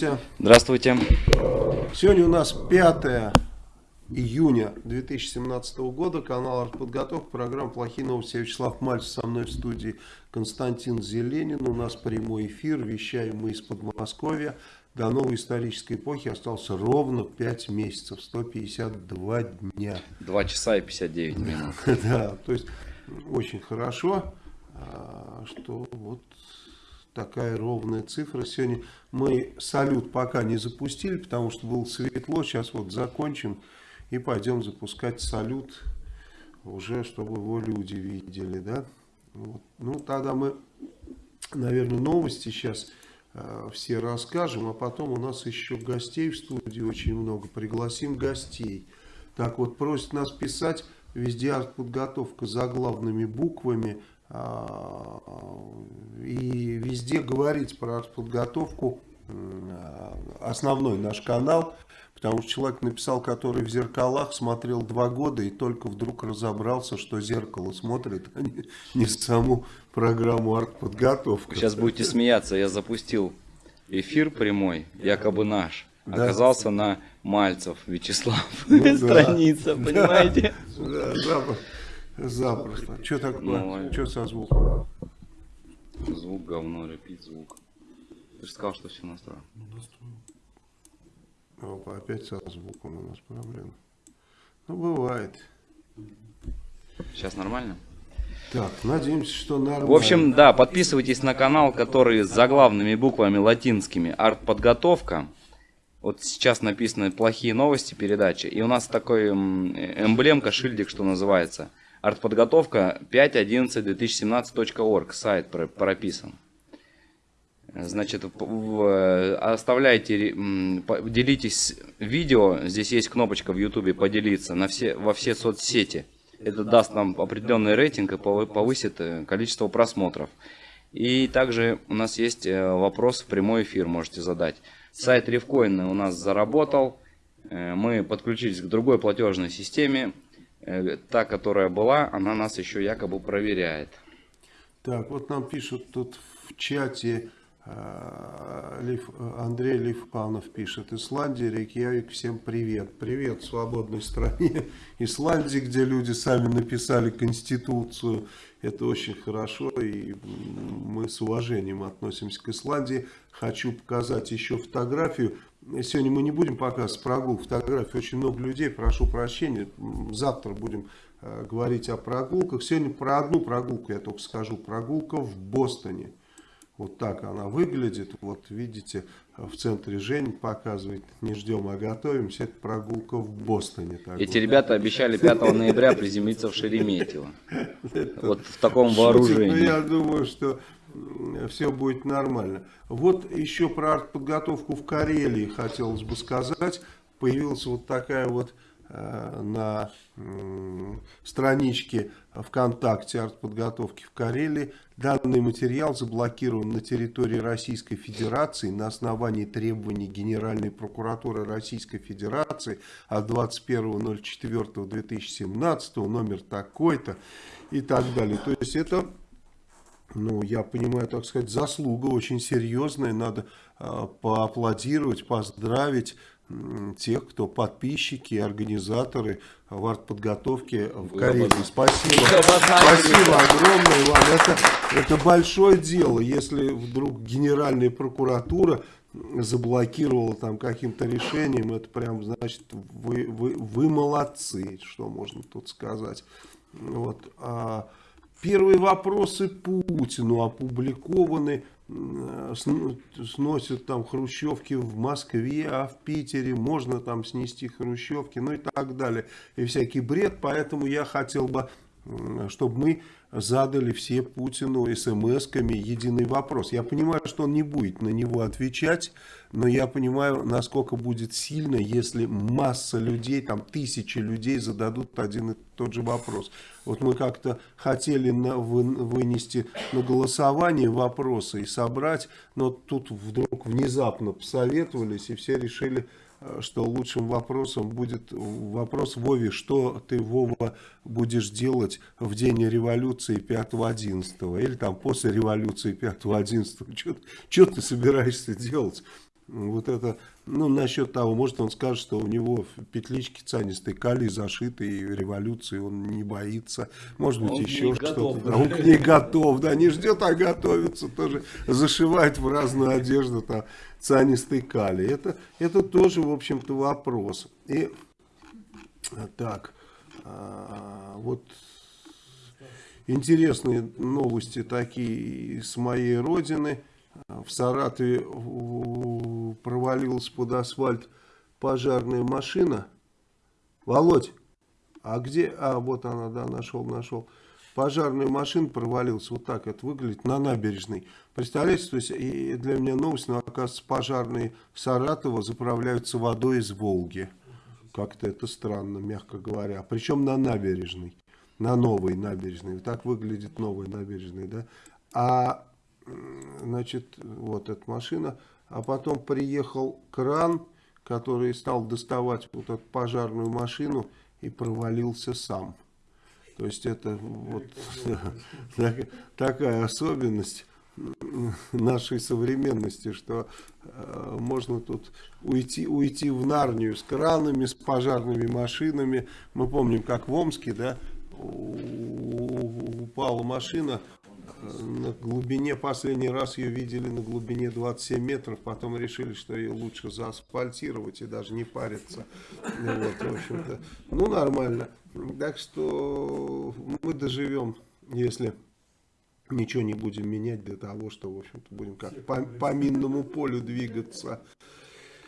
Здравствуйте. Здравствуйте. Сегодня у нас 5 июня 2017 года. Канал «Артподготовка». Программа «Плохие новости». Я Вячеслав Мальцев. Со мной в студии Константин Зеленин. У нас прямой эфир. Вещаем мы из Подмосковья. До новой исторической эпохи остался ровно 5 месяцев. 152 дня. 2 часа и 59 минут. Да, то есть очень хорошо, а, что вот такая ровная цифра. Сегодня мы салют пока не запустили, потому что было светло. Сейчас вот закончим и пойдем запускать салют уже, чтобы его люди видели. Да? Вот. Ну, тогда мы, наверное, новости сейчас э, все расскажем, а потом у нас еще гостей в студии очень много. Пригласим гостей. Так вот, просят нас писать везде артподготовка заглавными буквами и везде говорить про подготовку основной наш канал, потому что человек написал, который в зеркалах смотрел два года и только вдруг разобрался, что зеркало смотрит, а не, не саму программу артподготовка. Сейчас будете смеяться, я запустил эфир прямой, якобы наш. Да. Оказался на Мальцев Вячеслав. Ну, Страница, да. понимаете? Да, да. Запросто. Что такое? Ну, Что со звуком? Звук говно, репит звук. Ты же сказал, что все настроено. Опа, опять со звуком у нас проблема. Ну, бывает. Сейчас нормально? Так, надеемся, что нормально. В общем, да, подписывайтесь на канал, который с заглавными буквами латинскими. Артподготовка. Вот сейчас написаны плохие новости передачи. И у нас такой эмблемка, шильдик, что называется. Артподготовка 5.11.2017.org, сайт прописан. Значит, оставляйте, делитесь видео, здесь есть кнопочка в YouTube поделиться на все, во все соцсети. Это даст нам определенный рейтинг и повысит э, количество просмотров. И также у нас есть э, вопрос в прямой эфир, можете задать. Сайт Ревкоин у нас заработал, э, мы подключились к другой платежной системе, та, которая была, она нас еще якобы проверяет. Так, вот нам пишут тут в чате, э, Андрей Левпанов пишет, Исландия, Рейкьявик, всем привет. Привет свободной стране Исландии, где люди сами написали Конституцию. Это очень хорошо, и мы с уважением относимся к Исландии. Хочу показать еще фотографию. Сегодня мы не будем показывать прогулку, фотографии. Очень много людей, прошу прощения. Завтра будем э, говорить о прогулках. Сегодня про одну прогулку я только скажу. Прогулка в Бостоне. Вот так она выглядит. Вот видите, в центре Жень показывает. Не ждем, а готовимся. Это прогулка в Бостоне. Эти ребята обещали 5 ноября приземлиться в Шереметьево. Вот в таком вооружении. Я думаю, что все будет нормально. Вот еще про артподготовку в Карелии хотелось бы сказать. Появилась вот такая вот на э, страничке ВКонтакте артподготовки в Карелии. Данный материал заблокирован на территории Российской Федерации на основании требований Генеральной прокуратуры Российской Федерации от 21.04.2017, номер такой-то и так далее. То есть это ну, я понимаю, так сказать, заслуга очень серьезная. Надо э, поаплодировать, поздравить тех, кто подписчики, организаторы в артподготовке в Карелии. Спасибо. Спасибо огромное вам. Это, это большое дело, если вдруг Генеральная прокуратура заблокировала там каким-то решением, это прям, значит, вы, вы, вы молодцы, что можно тут сказать. Вот. А, Первые вопросы Путину опубликованы, сносят там хрущевки в Москве, а в Питере можно там снести хрущевки, ну и так далее. И всякий бред, поэтому я хотел бы, чтобы мы задали все Путину смс-ками единый вопрос. Я понимаю, что он не будет на него отвечать, но я понимаю, насколько будет сильно, если масса людей, там тысячи людей зададут один и тот же вопрос. Вот мы как-то хотели на, вы, вынести на голосование вопросы и собрать, но тут вдруг внезапно посоветовались и все решили что лучшим вопросом будет вопрос Вове, что ты, Вова, будешь делать в день революции 5-11, или там после революции 5-11, что ты собираешься делать? Вот это, ну, насчет того, может он скажет, что у него в петличке цианистой калий зашиты, и революции он не боится, может быть, Он еще что-то. Да, он к ней готов, да, не ждет, а готовится, тоже зашивает в разную одежду там цианистый калий. Это, это тоже, в общем-то, вопрос. И так, а, вот интересные новости такие с моей родины. В Саратове провалилась под асфальт пожарная машина. Володь, а где? А, вот она, да, нашел, нашел. Пожарная машина провалилась, вот так это выглядит, на набережной. Представляете, то есть и для меня новость, но оказывается пожарные Саратова заправляются водой из Волги. Как-то это странно, мягко говоря. Причем на набережной, на новой набережной. Так выглядит новая набережная, да. А, значит, вот эта машина. А потом приехал кран, который стал доставать вот эту пожарную машину и провалился сам. То есть это вот так- такая особенность нашей современности, что э, можно тут уйти, уйти в Нарнию с кранами, с пожарными машинами. Мы помним, как в Омске, да, упала машина на глубине, последний раз ее видели на глубине 27 метров, потом решили, что ее лучше заасфальтировать и даже не париться. Ну Вот, в общем-то, ну нормально. Так что мы доживем, если ничего не будем менять для того, что, в общем-то, будем как по, по минному полю двигаться.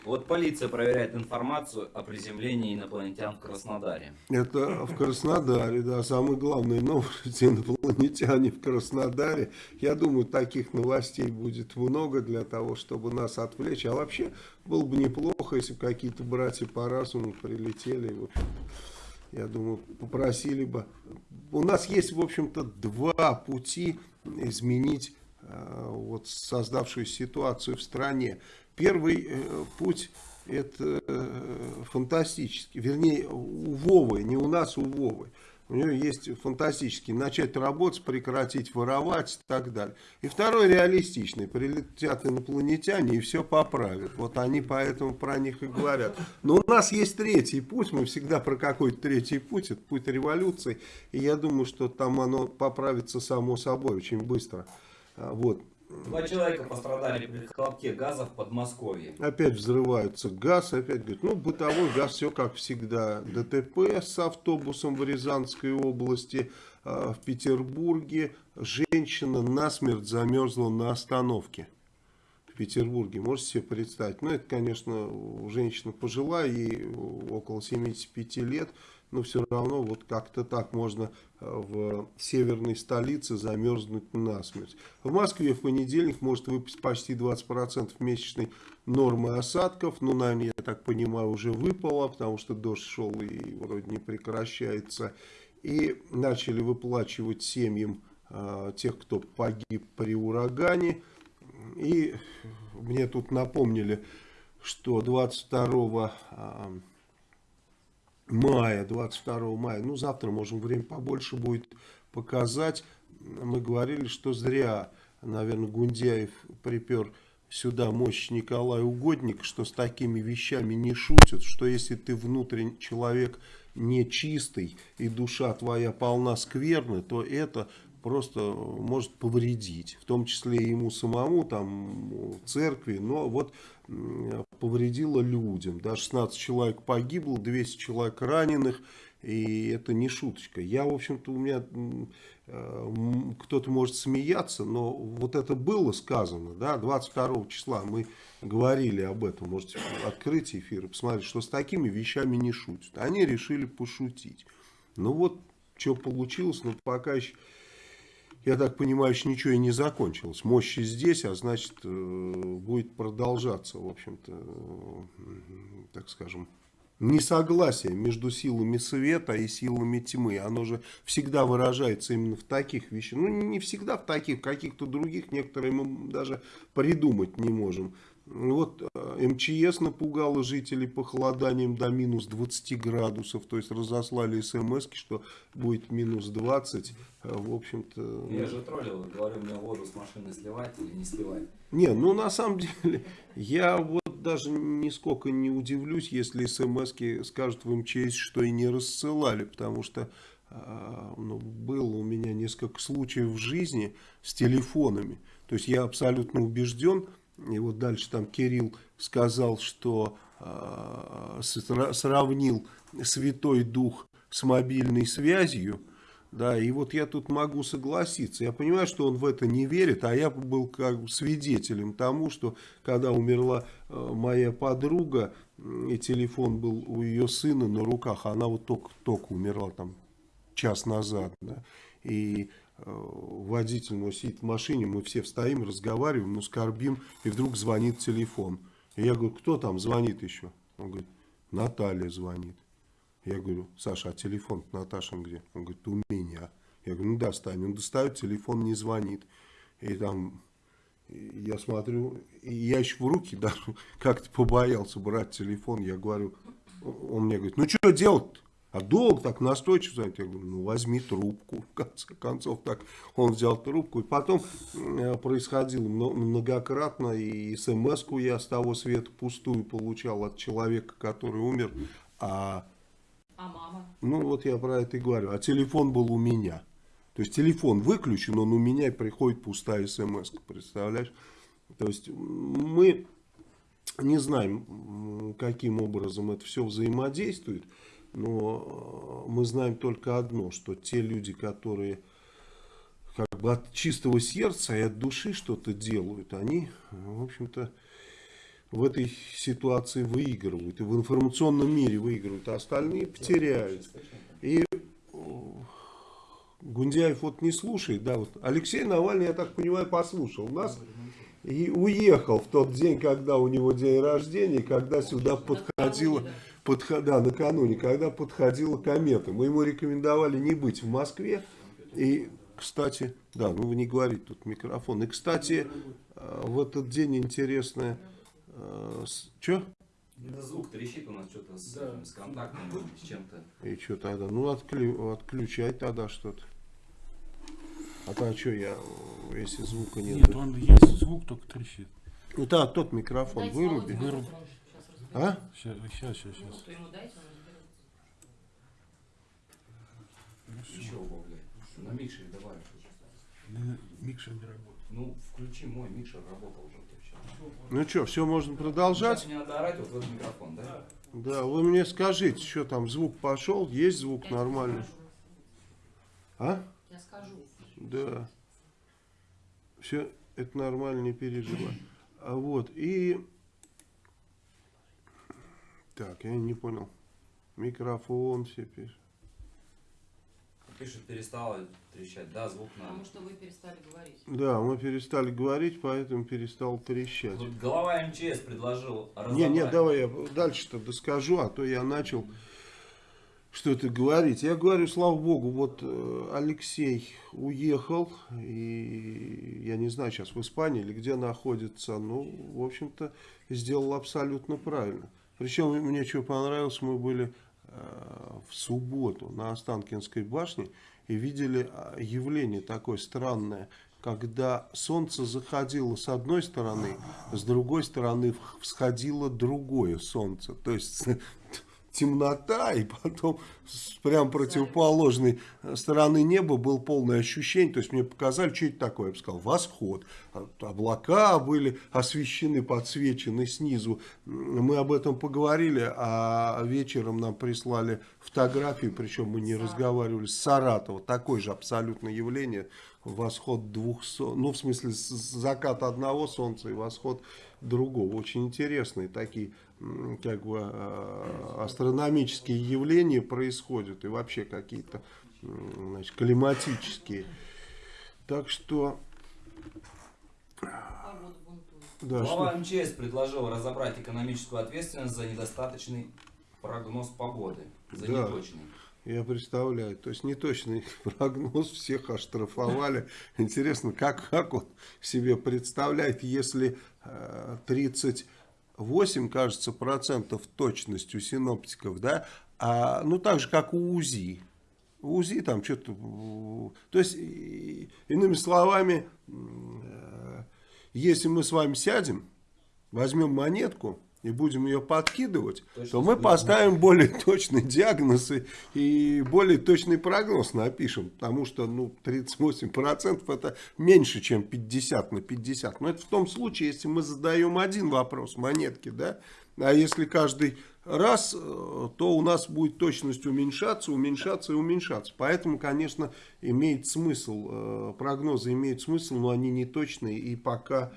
Вот полиция проверяет информацию о приземлении инопланетян в Краснодаре. Это в Краснодаре, да, самые главные новости инопланетяне в Краснодаре. Я думаю, таких новостей будет много для того, чтобы нас отвлечь. А вообще, было бы неплохо, если бы какие-то братья по разуму прилетели. Вот, я думаю, попросили бы. У нас есть, в общем-то, два пути изменить э, вот создавшуюся ситуацию в стране. Первый э, путь это э, фантастический, вернее у Вовы, не у нас, у Вовы. У нее есть фантастический, начать работать, прекратить воровать и так далее. И второй реалистичный, прилетят инопланетяне и все поправят. Вот они поэтому про них и говорят. Но у нас есть третий путь, мы всегда про какой-то третий путь, это путь революции. И я думаю, что там оно поправится само собой очень быстро. А, Вот. Два человека пострадали при хлопке газа в Подмосковье. Опять взрываются газ, опять говорят, ну бытовой газ, все как всегда. ДТП с автобусом в Рязанской области, а, в Петербурге. Женщина насмерть замерзла на остановке в Петербурге. Можете себе представить? Ну, это, конечно, женщина пожилая, ей около 75 лет, но все равно вот как-то так можно в северной столице замерзнуть насмерть. В Москве в понедельник может выпасть почти 20% месячной нормы осадков. Ну, наверное, я так понимаю, уже выпало, потому что дождь шел и вроде не прекращается. И начали выплачивать семьям э, тех, кто погиб при урагане. И мне тут напомнили, что 22 а, мая, 22 мая, ну завтра, можем, время побольше будет показать. Мы говорили, что зря, наверное, Гундяев припер сюда мощь Николая Угодника, что с такими вещами не шутят, что если ты внутренний человек нечистый и душа твоя полна скверны, то это просто может повредить, в том числе и ему самому, там, церкви, но вот повредило людям. Да, 16 человек погибло, 200 человек раненых, и это не шуточка. Я, в общем-то, у меня э, кто-то может смеяться, но вот это было сказано, да, 22 числа мы говорили об этом, можете открыть эфир и посмотреть, что с такими вещами не шутят. Они решили пошутить. Ну вот, что получилось, но пока еще я так понимаю, еще ничего и не закончилось. Мощи здесь, а значит, э, будет продолжаться, в общем-то, э, так скажем, несогласие между силами света и силами тьмы. Оно же всегда выражается именно в таких вещах. Ну, не всегда в таких, каких-то других, некоторые мы даже придумать не можем. Вот э, МЧС напугало жителей похолоданием до минус 20 градусов, то есть разослали смс, что будет минус 20. Э, В общем-то... Я же троллил, говорю, мне воду с машины сливать или не сливать. Не, ну на самом деле, я вот даже нисколько не удивлюсь, если смс скажут в МЧС, что и не рассылали, потому что а, ну, было у меня несколько случаев в жизни с телефонами. То есть я абсолютно убежден, и вот дальше там Кирилл сказал, что э, сравнил Святой Дух с мобильной связью, да, и вот я тут могу согласиться. Я понимаю, что он в это не верит, а я был как бы свидетелем тому, что когда умерла э, моя подруга, и телефон был у ее сына на руках, она вот только-только умерла там час назад, да, и водитель мой сидит в машине, мы все встаем, разговариваем, ну, скорбим, и вдруг звонит телефон. И я говорю, кто там звонит еще? Он говорит, Наталья звонит. Я говорю, Саша, а телефон Наташин где? Он говорит, у меня. Я говорю, ну достань. Он достает, телефон не звонит. И там, я смотрю, и я еще в руки даже как-то побоялся брать телефон. Я говорю, он мне говорит, ну что делать -то? А долго так настойчиво звонит. Я говорю, ну возьми трубку. В конце концов, так он взял трубку. И потом э, происходило многократно. И смс-ку я с того света пустую получал от человека, который умер. А а мама? Ну, вот я про это и говорю. А телефон был у меня. То есть телефон выключен, он у меня и приходит пустая смс, представляешь? То есть мы не знаем, каким образом это все взаимодействует, но мы знаем только одно, что те люди, которые как бы от чистого сердца и от души что-то делают, они, в общем-то, в этой ситуации выигрывают. И в информационном мире выигрывают, а остальные потеряют. И Гундяев вот не слушает. Да, вот Алексей Навальный, я так понимаю, послушал нас и уехал в тот день, когда у него день рождения, когда сюда подходила, подход, да, накануне, когда подходила комета. Мы ему рекомендовали не быть в Москве. И, кстати, да, ну вы не говорите тут микрофон. И, кстати, э, в этот день интересное Э, Че? Это звук трещит у нас что-то с, да. с контактом, с чем-то. И что тогда? Ну, отклю, отключай тогда что-то. А то а что я, если звука нет? Нет, он есть звук, только трещит. Ну да, тот микрофон выруби. Выруби. А? Сейчас, сейчас, сейчас. сейчас. Еще убавляй. На микшере давай. Микшер не работает. Ну, включи мой микшер, работал уже. Ну что, все можно продолжать? Сейчас мне надо орать вот в этот микрофон, да? Да, вы мне скажите, что там, звук пошел, есть звук Я нормальный? А? Я скажу. Да. Все, это нормально, не переживай. А вот, и... Так, я не понял. Микрофон все пишут. Пишет, перестала трещать, да, звук на... Потому что вы перестали говорить. Да, мы перестали говорить, поэтому перестал трещать. Вот глава МЧС предложил разобрать... Не, не, давай я дальше-то доскажу, а то я начал что-то говорить. Я говорю, слава богу, вот э, Алексей уехал, и я не знаю, сейчас в Испании или где находится, ну, в общем-то, сделал абсолютно правильно. Причем мне что понравилось, мы были э, в субботу на Останкинской башне, и видели а, явление такое странное, когда солнце заходило с одной стороны, с другой стороны всходило другое солнце. То есть темнота, и потом с прям противоположной стороны неба было полное ощущение. То есть мне показали, что это такое. Я бы сказал, восход. Облака были освещены, подсвечены снизу. Мы об этом поговорили, а вечером нам прислали фотографии, причем мы не разговаривали с Саратова. Такое же абсолютно явление. Восход двух ну в смысле закат одного солнца и восход другого. Очень интересные такие как бы э, астрономические явления происходят и вообще какие-то значит, климатические. Так что... Да, Глава что? МЧС предложил разобрать экономическую ответственность за недостаточный прогноз погоды, за да. неточный. Я представляю, то есть неточный прогноз, всех оштрафовали. Интересно, как, как он себе представляет, если 30 э, 8, кажется, процентов точность у синоптиков, да, а, ну так же, как у УЗИ. УЗИ там что-то... То есть, иными словами, если мы с вами сядем, возьмем монетку и будем ее подкидывать, Точно то мы поставим более точный диагноз и, и более точный прогноз напишем. Потому что ну, 38% это меньше, чем 50 на 50. Но это в том случае, если мы задаем один вопрос монетки, да, а если каждый раз, э, то у нас будет точность уменьшаться, уменьшаться и уменьшаться. Поэтому, конечно, имеет смысл, э, прогнозы имеют смысл, но они не точные. И пока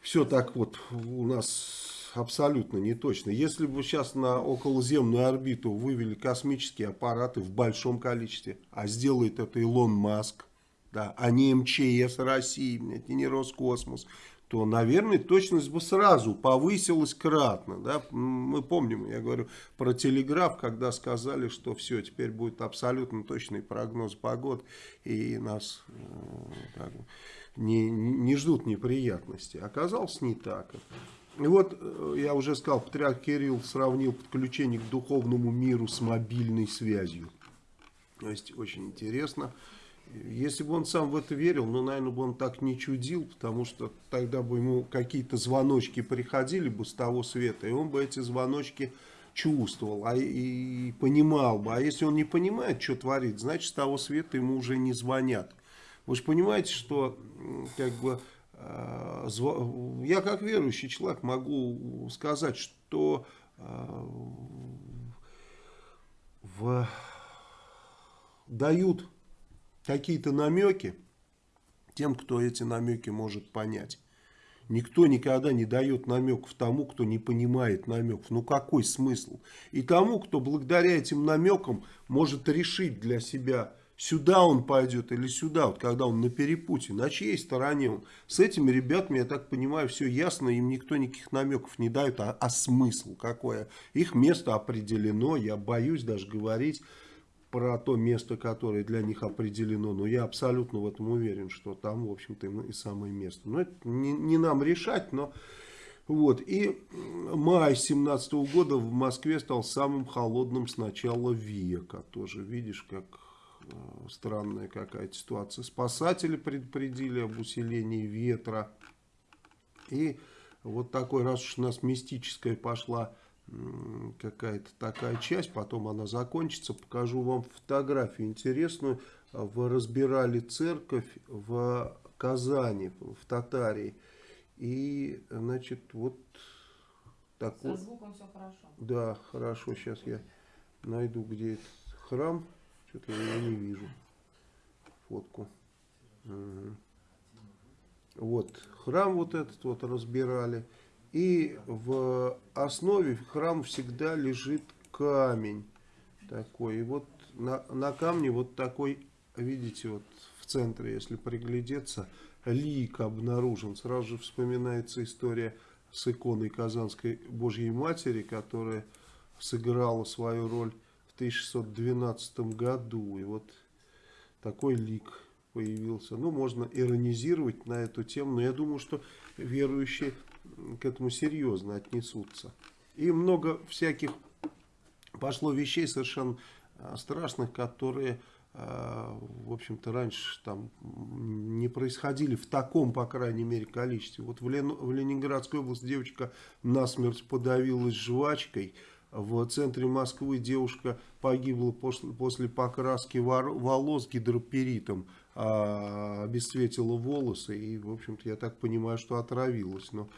все так вот у нас абсолютно не точно. Если бы сейчас на околоземную орбиту вывели космические аппараты в большом количестве, а сделает это Илон Маск, да, а не МЧС России, и не Роскосмос, то, наверное, точность бы сразу повысилась кратно. Да? Мы помним, я говорю про телеграф, когда сказали, что все, теперь будет абсолютно точный прогноз погод, и нас э, как не, не ждут неприятностей. Оказалось не так. И вот, э, я уже сказал, патриарх Кирилл сравнил подключение к духовному миру с мобильной связью. То есть, очень интересно. Если бы он сам в это верил, ну, наверное, бы он так не чудил, потому что тогда бы ему какие-то звоночки приходили бы с того света, и он бы эти звоночки чувствовал а, и понимал бы. А если он не понимает, что творит, значит, с того света ему уже не звонят. Вы же понимаете, что как бы я как верующий человек могу сказать, что э, в- дают какие-то намеки тем, кто эти намеки может понять. Никто никогда не дает намеков тому, кто не понимает намеков. Ну какой смысл? И тому, кто благодаря этим намекам может решить для себя, сюда он пойдет или сюда, вот когда он на перепуте, на чьей стороне он. С этими ребятами, я так понимаю, все ясно, им никто никаких намеков не дает, а, а смысл какое? Их место определено, я боюсь даже говорить про то место, которое для них определено. Но я абсолютно в этом уверен, что там, в общем-то, и самое место. Но это не, не нам решать, но... Вот. И май 17 года в Москве стал самым холодным с начала века. Тоже видишь, как странная какая-то ситуация. Спасатели предупредили об усилении ветра. И вот такой, раз уж у нас мистическая пошла какая-то такая часть, потом она закончится, покажу вам фотографию интересную. Вы разбирали церковь в Казани, в Татарии. И, значит, вот Со такой... звуком все хорошо. Да, хорошо, сейчас я найду, где этот храм. Что-то я не вижу. Фотку. Мгм. Вот, храм вот этот вот разбирали. И в основе храма всегда лежит камень такой. И вот на, на камне вот такой, видите, вот в центре, если приглядеться, лик обнаружен. Сразу же вспоминается история с иконой Казанской Божьей Матери, которая сыграла свою роль 1612 году. И вот такой лик появился. Ну, можно иронизировать на эту тему, но я думаю, что верующие к этому серьезно отнесутся. И много всяких пошло вещей совершенно а, страшных, которые, а, в общем-то, раньше там не происходили в таком, по крайней мере, количестве. Вот в, в Ленинградской области девочка насмерть подавилась жвачкой. В центре Москвы девушка погибла после, после покраски волос гидроперитом, а, обесцветила волосы и, в общем-то, я так понимаю, что отравилась. Но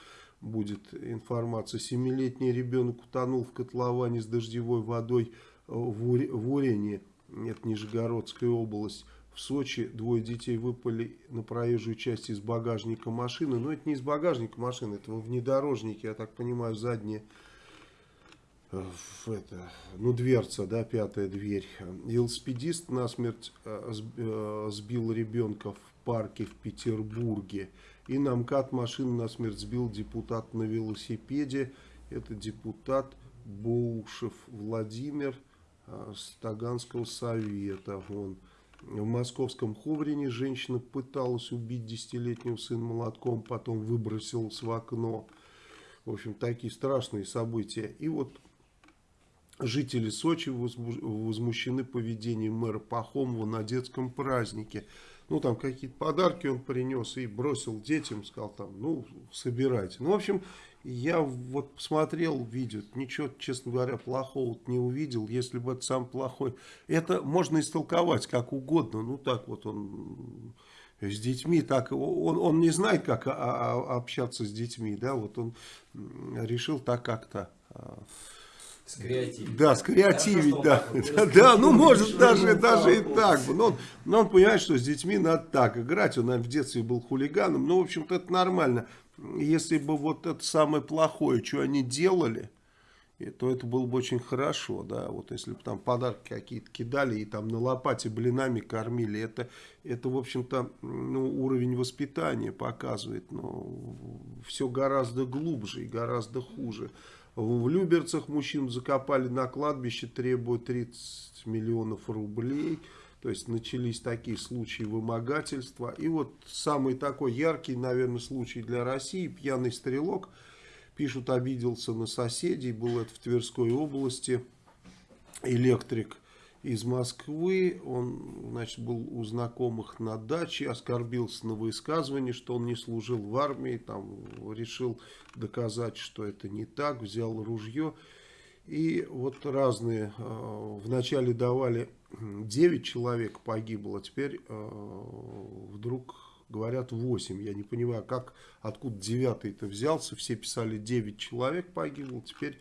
будет информация. Семилетний ребенок утонул в котловане с дождевой водой э, в, Уре- в Урене, это Нижегородская область. В Сочи двое детей выпали на проезжую часть из багажника машины. Но это не из багажника машины, это во внедорожнике, я так понимаю, задняя в это, ну, дверца, да, пятая дверь. Велосипедист насмерть э, э, сбил ребенка в парке в Петербурге. И на МКАД машину насмерть сбил депутат на велосипеде. Это депутат Боушев Владимир э, с совета. Он в московском Ховрине женщина пыталась убить десятилетнего сына молотком, потом выбросилась в окно. В общем, такие страшные события. И вот Жители Сочи возму- возмущены поведением мэра Пахомова на детском празднике. ну, там какие-то подарки он принес и бросил детям, сказал там, ну, собирайте. Ну, в общем, я вот посмотрел видео, ничего, честно говоря, плохого не увидел, если бы это сам плохой. Это можно истолковать как угодно, ну, так вот он с детьми, так он, он не знает, как а, а, общаться с детьми, да, вот он решил так как-то... Скреативить. Да, скреативить, да. Да, да, ну может даже, даже и так. Но он, но он понимает, что с детьми надо так играть. Он, наверное, в детстве был хулиганом. Ну, в общем-то, это нормально. Если бы вот это самое плохое, что они делали, то это было бы очень хорошо, да, вот если бы там подарки какие-то кидали и там на лопате блинами кормили, это, это в общем-то, ну, уровень воспитания показывает, но все гораздо глубже и гораздо хуже. В Люберцах мужчин закопали на кладбище, требуют 30 миллионов рублей. То есть начались такие случаи вымогательства. И вот самый такой яркий, наверное, случай для России. Пьяный стрелок, пишут, обиделся на соседей. Был это в Тверской области. Электрик из Москвы. Он, значит, был у знакомых на даче, оскорбился на высказывание, что он не служил в армии, там решил доказать, что это не так, взял ружье. И вот разные, э, вначале давали 9 человек погибло, а теперь э, вдруг говорят 8. Я не понимаю, как, откуда 9-й-то взялся, все писали 9 человек погибло, теперь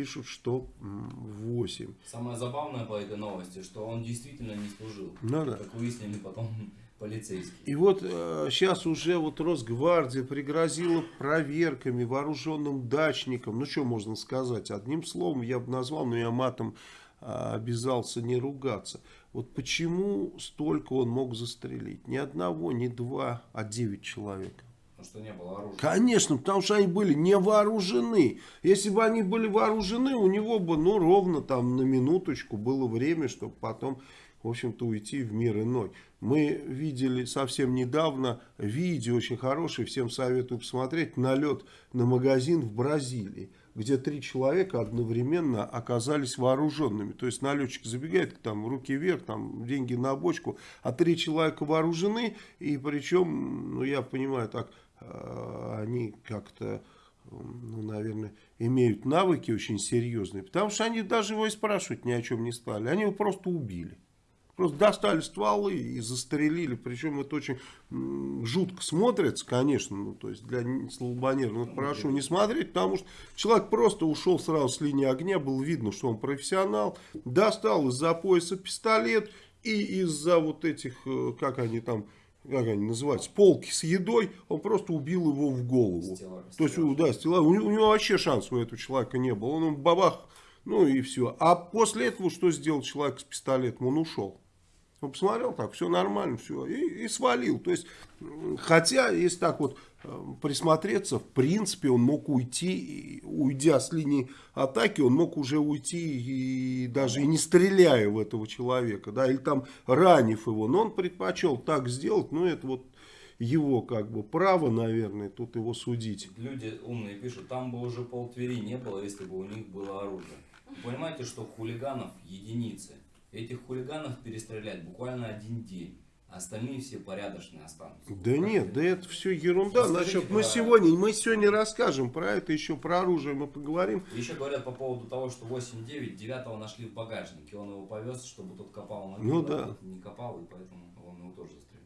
пишут, что 8. Самое забавное по этой новости, что он действительно не служил. Ну да. Как выяснили потом полицейские. И вот э, сейчас уже вот Росгвардия пригрозила проверками вооруженным дачникам. Ну, что можно сказать? Одним словом я бы назвал, но я матом э, обязался не ругаться. Вот почему столько он мог застрелить? Ни одного, ни два, а девять человек. Что не было оружия. Конечно, потому что они были не вооружены. Если бы они были вооружены, у него бы, ну, ровно там на минуточку было время, чтобы потом, в общем-то, уйти в мир иной. Мы видели совсем недавно видео очень хорошее, всем советую посмотреть, налет на магазин в Бразилии, где три человека одновременно оказались вооруженными. То есть налетчик забегает, там руки вверх, там деньги на бочку, а три человека вооружены, и причем, ну я понимаю так, они как-то, ну, наверное, имеют навыки очень серьезные, потому что они даже его и спрашивать ни о чем не стали, они его просто убили. Просто достали стволы и застрелили. Причем это очень жутко смотрится, конечно. Ну, то есть для слабонервных прошу не смотреть, потому что человек просто ушел сразу с линии огня. Было видно, что он профессионал. Достал из-за пояса пистолет и из-за вот этих, э, как они там как они называются, полки с едой, он просто убил его в голову. Стеллаж, То есть, у- да, стеллаж. у, него, у него вообще шанса у этого человека не было. Он ему бабах, ну и все. А после этого что сделал человек с пистолетом? Он ушел. Он посмотрел так, все нормально, все, и, и свалил. То есть, хотя, если так вот присмотреться, в принципе, он мог уйти, уйдя с линии атаки, он мог уже уйти и даже и не стреляя в этого человека, да, или там ранив его. Но он предпочел так сделать, ну, это вот его как бы право, наверное, тут его судить. Люди умные пишут, там бы уже пол Твери не было, если бы у них было оружие. Вы понимаете, что хулиганов единицы. Этих хулиганов перестрелять буквально один день. А остальные все порядочные останутся. Да нет, да это все ерунда. Расскажите Насчет, мы про- сегодня, мы сегодня расскажем про это, еще про оружие мы поговорим. Еще говорят по поводу того, что 8-9, 9 нашли в багажнике. Он его повез, чтобы тот копал на Ну а да. тот не копал, и поэтому он его тоже застрелил.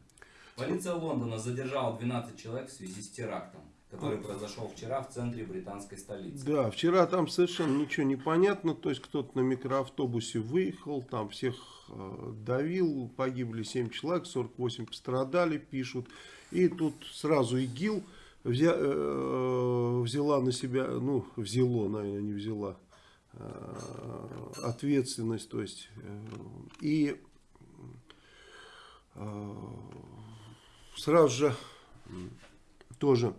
Полиция Лондона задержала 12 человек в связи с терактом, который произошел вчера в центре британской столицы. Да, вчера там совершенно ничего не понятно, то есть кто-то на микроавтобусе выехал, там всех давил, погибли 7 человек, 48 пострадали, пишут. И тут сразу ИГИЛ взя- э, взяла на себя, ну, взяло, наверное, не взяла, э, ответственность, то есть, э, и э, сразу же тоже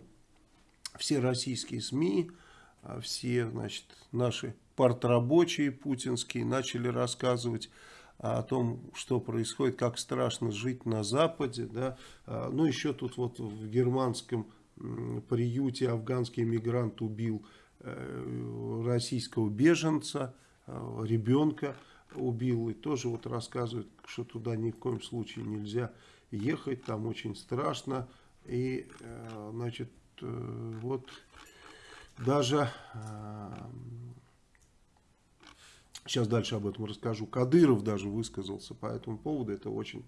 все российские СМИ, а все, значит, наши партрабочие путинские начали рассказывать о том, что происходит, как страшно жить на Западе, да, А, ну еще тут вот в германском приюте афганский мигрант убил э, российского беженца, э, ребенка убил, и тоже вот рассказывают, что туда ни в коем случае нельзя ехать, там очень страшно. И, значит, вот даже Сейчас дальше об этом расскажу. Кадыров даже высказался по этому поводу. Это очень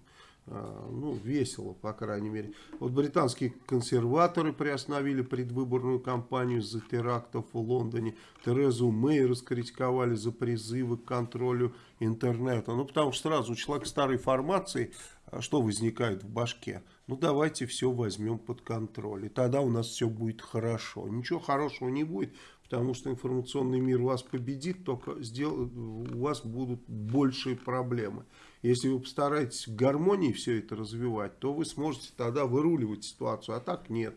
а, ну, весело, по крайней мере. Вот британские консерваторы приостановили предвыборную кампанию за терактов в Лондоне. Терезу Мэй раскритиковали за призывы к контролю интернета. Ну, потому что сразу у человека старой формации, а, что возникает в башке? Ну, давайте все возьмем под контроль. И тогда у нас все будет хорошо. Ничего хорошего не будет, потому что информационный мир вас победит, только сдел... у вас будут большие проблемы. Если вы постараетесь в гармонии все это развивать, то вы сможете тогда выруливать ситуацию, а так нет.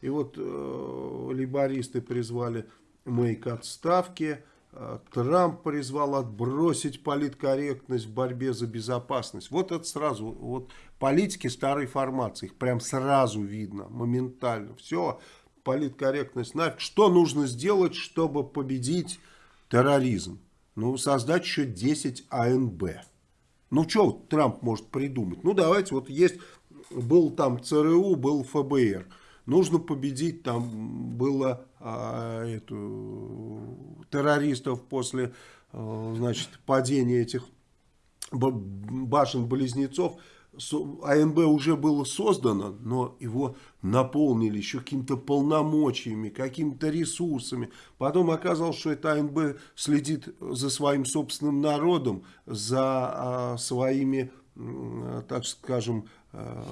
И вот э, либористы призвали Мэй к отставке, э, Трамп призвал отбросить политкорректность в борьбе за безопасность. Вот это сразу, вот политики старой формации, их прям сразу видно, моментально. Все, политкорректность нафиг. Что нужно сделать, чтобы победить терроризм? Ну, создать еще 10 АНБ. Ну, что Трамп может придумать? Ну, давайте, вот есть, был там ЦРУ, был ФБР. Нужно победить, там было а, эту, террористов после, а, значит, падения этих башен-близнецов. АНБ уже было создано, но его наполнили еще какими-то полномочиями, какими-то ресурсами. Потом оказалось, что это АНБ следит за своим собственным народом, за а, своими, так скажем, а,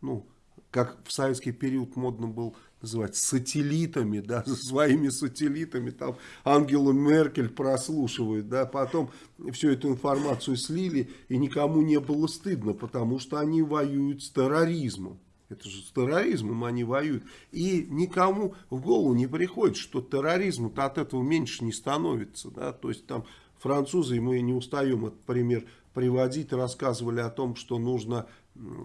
ну, как в советский период модно было называть, сателлитами, да, своими сателлитами, там Ангелу Меркель прослушивают, да, потом всю эту информацию слили, и никому не было стыдно, потому что они воюют с терроризмом. Это же с терроризмом они воюют. И никому в голову не приходит, что терроризм от этого меньше не становится. Да? То есть там французы, мы не устаем этот пример приводить, рассказывали о том, что нужно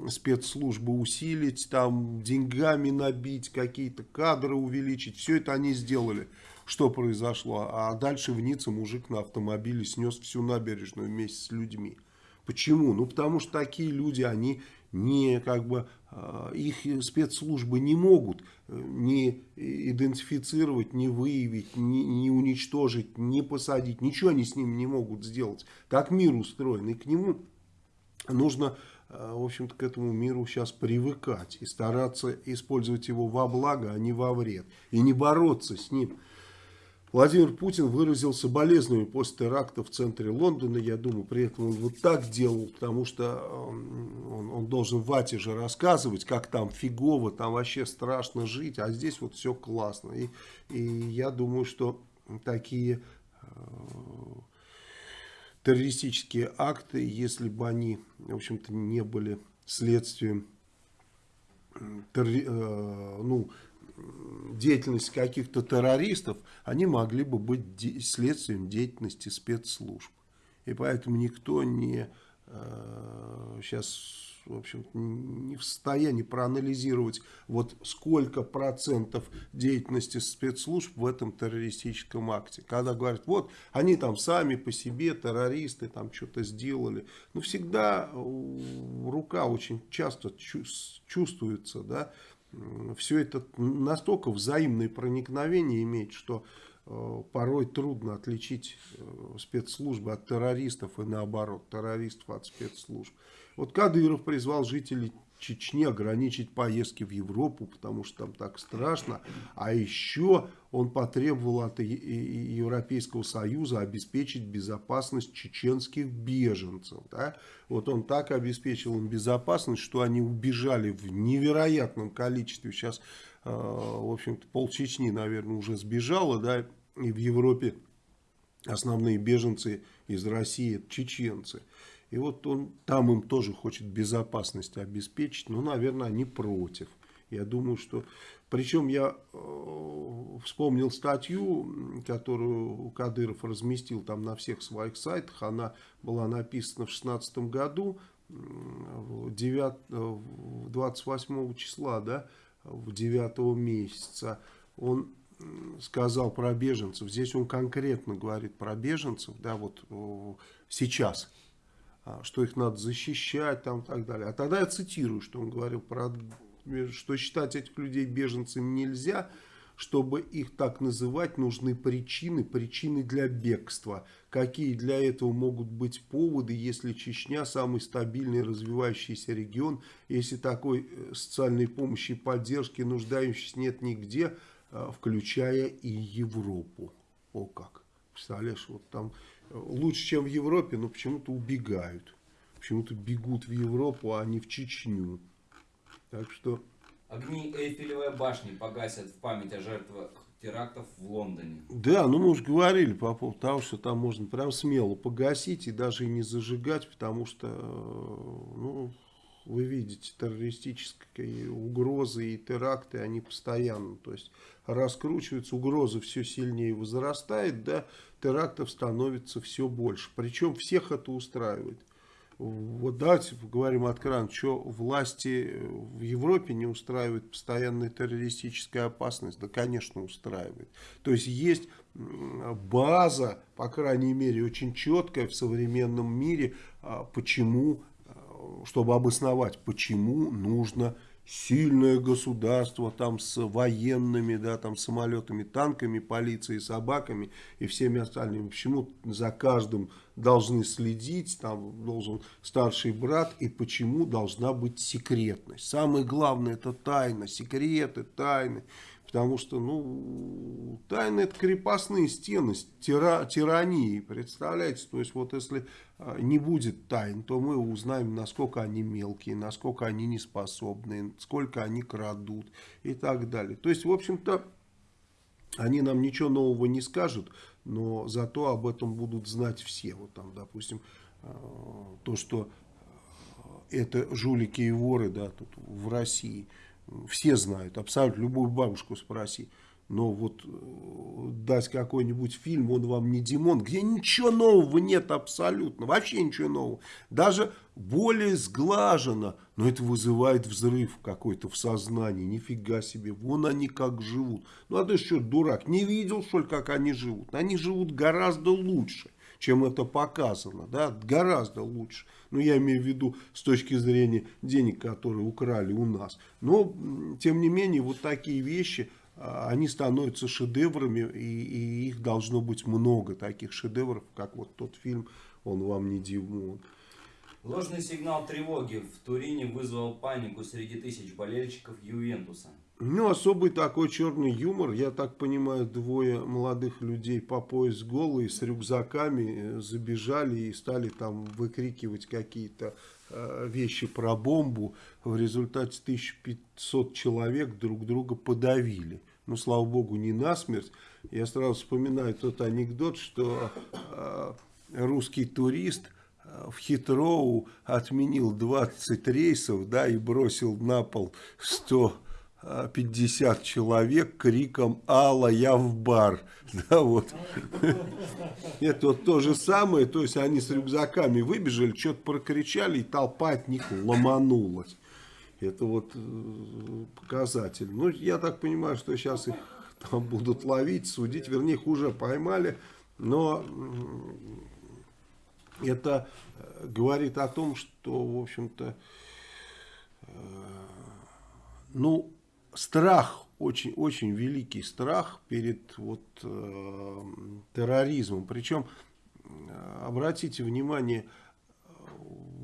спецслужбы усилить, там деньгами набить, какие-то кадры увеличить. Все это они сделали. Что произошло? А дальше в Ницце мужик на автомобиле снес всю набережную вместе с людьми. Почему? Ну, потому что такие люди, они не как бы а, их спецслужбы не могут э, не идентифицировать, не выявить, не, не уничтожить, не посадить. Ничего они с ним не могут сделать. Так мир устроен. И к нему нужно в общем-то, к этому миру сейчас привыкать и стараться использовать его во благо, а не во вред. И не бороться с ним. Владимир Путин выразил соболезнования после теракта в центре Лондона. Я думаю, при этом он вот так делал, потому что он, он должен Вате же рассказывать, как там фигово, там вообще страшно жить, а здесь вот все классно. И, и я думаю, что такие э, террористические акты, если бы они, в общем-то, не были следствием э, ну, деятельности каких-то террористов, они могли бы быть следствием деятельности спецслужб. И поэтому никто не э, сейчас в общем не в состоянии проанализировать, вот сколько процентов деятельности спецслужб в этом террористическом акте. Когда говорят, вот, они там сами по себе, террористы, там что-то сделали. Ну, всегда рука очень часто чувствуется, да, все это настолько взаимное проникновение имеет, что э, порой трудно отличить э, спецслужбы от террористов и наоборот, террористов от спецслужб. Вот Кадыров призвал жителей Чечни ограничить поездки в Европу, потому что там так страшно. А еще он потребовал от Европейского Союза обеспечить безопасность чеченских беженцев. Да? Вот он так обеспечил им безопасность, что они убежали в невероятном количестве. Сейчас, э, в общем-то, пол Чечни, наверное, уже сбежало, да, и в Европе основные беженцы из России – чеченцы. И вот он там им тоже хочет безопасность обеспечить. Ну, наверное, они против. Я думаю, что... Причем я э, вспомнил статью, которую Кадыров разместил там на всех своих сайтах. Она была написана в 2016 году, 9, 28 числа, да, в 9 месяца. Он сказал про беженцев. Здесь он конкретно говорит про беженцев, да, вот сейчас а, что их надо защищать там, и так далее. А тогда я цитирую, что он говорил, про, что считать этих людей беженцами нельзя, чтобы их так называть, нужны причины, причины для бегства. Какие для этого могут быть поводы, если Чечня самый стабильный развивающийся регион, если такой э, социальной помощи и поддержки нуждающихся нет нигде, а, включая и Европу. О как! Представляешь, вот там лучше, чем в Европе, но почему-то убегают. Почему-то бегут в Европу, а не в Чечню. Так что Огни Эйфелевой башни погасят в память о жертвах терактов в Лондоне. Да, ну мы уже говорили по поводу того, что там можно прям смело погасить и даже и не зажигать, потому что, э, ну, вы видите, террористические угрозы и теракты, они постоянно, то есть раскручиваются, угроза все сильнее возрастает, да, терактов становится все больше. Причем всех это устраивает. Вот давайте поговорим откровенно, что власти в Европе не устраивает постоянная террористическая опасность? Да, конечно, устраивает. То есть есть база, по крайней мере, очень четкая в современном мире, а, почему, а, чтобы обосновать, почему нужно сильное государство там с военными, да, там самолетами, танками, полицией, собаками и всеми остальными. Почему за каждым должны следить, там должен старший брат и почему должна быть секретность. Самое главное это тайна, секреты, тайны. Потому что, ну, тайны это крепостные стены, тира, тирании, представляете? То есть, вот если а, не будет тайн, то мы узнаем, насколько они мелкие, насколько они неспособные, сколько они крадут и так далее. То есть, в общем-то, они нам ничего нового не скажут, но зато об этом будут знать все. Вот там, допустим, а, то, что а, это жулики и воры, да, тут в России – все знают, абсолютно любую бабушку спроси. Но вот э, дать какой-нибудь фильм, он вам не Димон, где ничего нового нет абсолютно, вообще ничего нового. Даже более сглажено, но это вызывает взрыв какой-то в сознании, нифига себе, вон они как живут. Ну а ты что, дурак, не видел что ли, как они живут? Они живут гораздо лучше чем это показано, да, гораздо лучше. Ну, я имею в виду с точки зрения денег, которые украли у нас. Но, тем не менее, вот такие вещи, а, они становятся шедеврами, и, и их должно быть много, таких шедевров, как вот тот фильм «Он вам не Димон». Ложный сигнал тревоги в Турине вызвал панику среди тысяч болельщиков Ювентуса. Ну, особый такой черный юмор. Я так понимаю, двое молодых людей по пояс голые с рюкзаками э, забежали и стали там выкрикивать какие-то э, вещи про бомбу. В результате 1500 человек друг друга подавили. Ну, слава богу, не насмерть. Я сразу вспоминаю тот анекдот, что э, русский турист э, в Хитроу отменил 20 рейсов, да, и бросил на пол 100 50 человек криком «Алла, я в бар!» да, вот. Это вот то же самое, то есть они с рюкзаками выбежали, что-то прокричали, и толпа от них ломанулась. Это вот э, показатель. Ну, я так понимаю, что сейчас их там будут ловить, судить, вернее, их уже поймали, но это э, говорит о том, что, в общем-то, э, ну, страх, очень, очень великий страх перед вот, э, терроризмом. Причем, э, обратите внимание,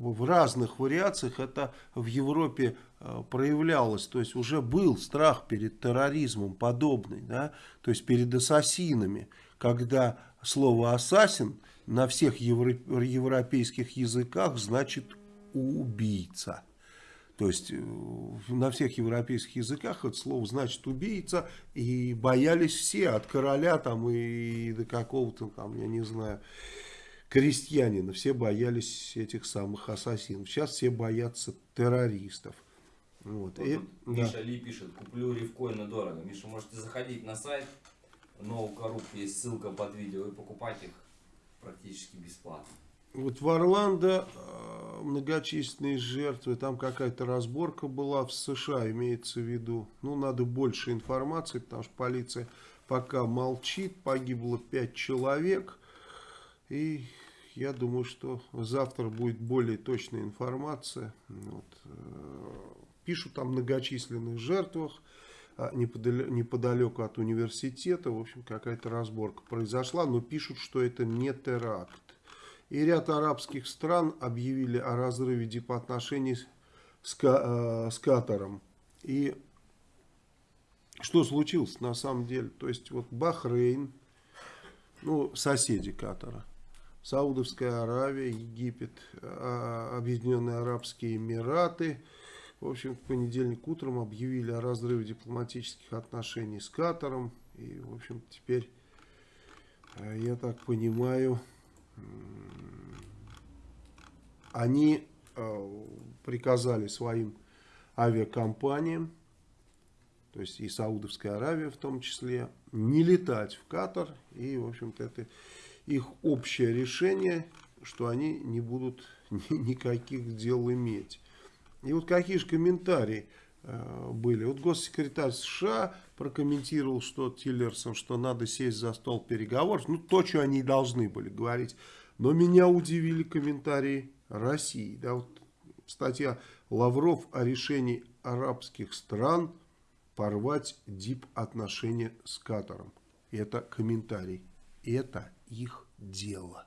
в разных вариациях это в Европе э, проявлялось. То есть уже был страх перед терроризмом подобный, да? то есть перед ассасинами, когда слово «ассасин» на всех евро европейских языках значит «убийца». То есть э, на всех европейских языках это слово значит убийца, и боялись все, от короля там и до какого-то там, я не знаю, крестьянина. Все боялись этих самых ассасинов. Сейчас все боятся террористов. Вот. вот и, Миша да. Ли пишет, куплю рифкоины дорого. Миша, можете заходить на сайт Ноу есть ссылка под видео и покупать их практически бесплатно. Вот в Орландо э, многочисленные жертвы, там какая-то разборка была в США, имеется в виду. Ну, надо больше информации, потому что полиция пока молчит, погибло 5 человек. И я думаю, что завтра будет более точная информация. Вот. Э, пишут о многочисленных жертвах а, неподалеку от университета. В общем, какая-то разборка произошла, но пишут, что это не теракт. И ряд арабских стран объявили о разрыве дипотношений с, э, с Катаром. И что случилось на самом деле? То есть вот Бахрейн, ну соседи Катара, Саудовская Аравия, Египет, а, Объединенные Арабские Эмираты, в общем, в понедельник утром объявили о разрыве дипломатических отношений с Катаром. И, в общем, теперь, э, я так понимаю, они э, приказали своим авиакомпаниям, то есть и Саудовская Аравия в том числе, не летать в Катар. И, в общем-то, это их общее решение, что они не будут никаких дел иметь. И вот какие же комментарии были. Вот госсекретарь США прокомментировал, что Тиллерсон, что надо сесть за стол переговоров. Ну, то, что они должны были говорить. Но меня удивили комментарии России. Да, вот статья Лавров о решении арабских стран порвать дип-отношения с Катаром. Это комментарий. Это их дело.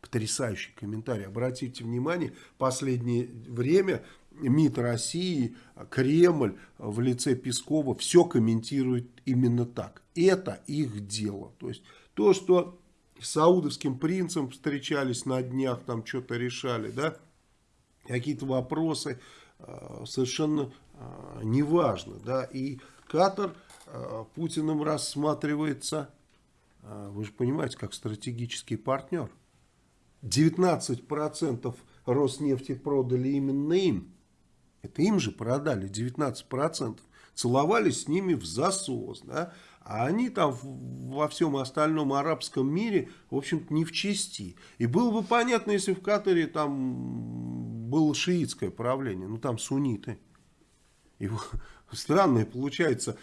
Потрясающий комментарий. Обратите внимание, последнее время МИД России, Кремль в лице Пескова все комментирует именно так. Это их дело. То есть то, что с саудовским принцем встречались на днях, там что-то решали, да, какие-то вопросы, э, совершенно э, неважно, да, и Катар э, Путиным рассматривается, вы же понимаете, как стратегический партнер. 19% Роснефти продали именно им. Это им же продали 19%. Целовались с ними в засос. Да? А они там во всем остальном арабском мире, в общем-то, не в чести. И было бы понятно, если в Катаре там было шиитское правление, ну там сунниты. И странная получается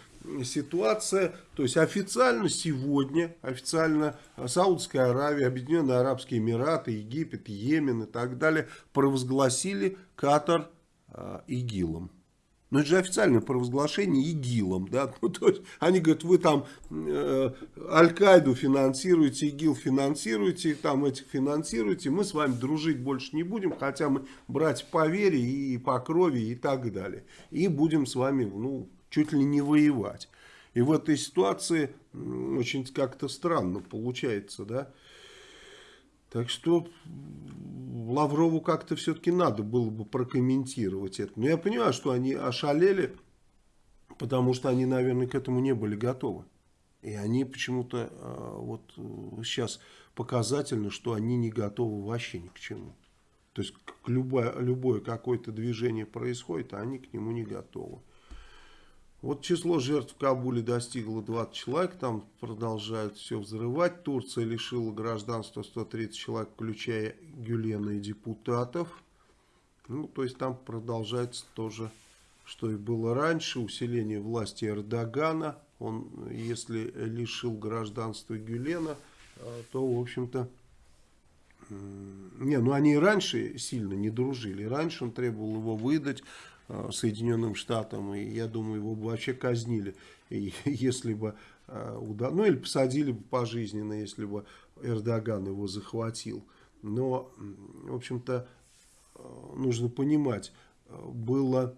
ситуация, то есть официально сегодня, официально Саудская Аравия, Объединенные Арабские Эмираты, Египет, Йемен и так далее провозгласили Катар ИГИЛом. Но это же официальное провозглашение ИГИЛом. Да? Ну, то есть они говорят, вы там э, Аль-Каиду финансируете, ИГИЛ финансируете, там этих финансируете, мы с вами дружить больше не будем, хотя мы брать по вере и по крови и так далее. И будем с вами ну, чуть ли не воевать. И в этой ситуации очень как-то странно получается, да. Так что Лаврову как-то все-таки надо было бы прокомментировать это. Но я понимаю, что они ошалели, потому что они, наверное, к этому не были готовы. И они почему-то а, вот сейчас показательно, что они не готовы вообще ни к чему. То есть любое, любое какое-то движение происходит, а они к нему не готовы. Вот число жертв в Кабуле достигло 20 человек, там продолжают все взрывать. Турция лишила гражданства 130 человек, включая Гюлена и депутатов. Ну, то есть там продолжается тоже, что и было раньше, усиление власти Эрдогана. Он, если лишил гражданства Гюлена, э, то, в общем-то, не, ну они и раньше сильно не дружили. Раньше он требовал его выдать, Соединенным Штатам, и я думаю, его бы вообще казнили, если бы э, ну или посадили бы пожизненно, если бы Эрдоган его захватил. Но, в общем-то, э, нужно понимать, было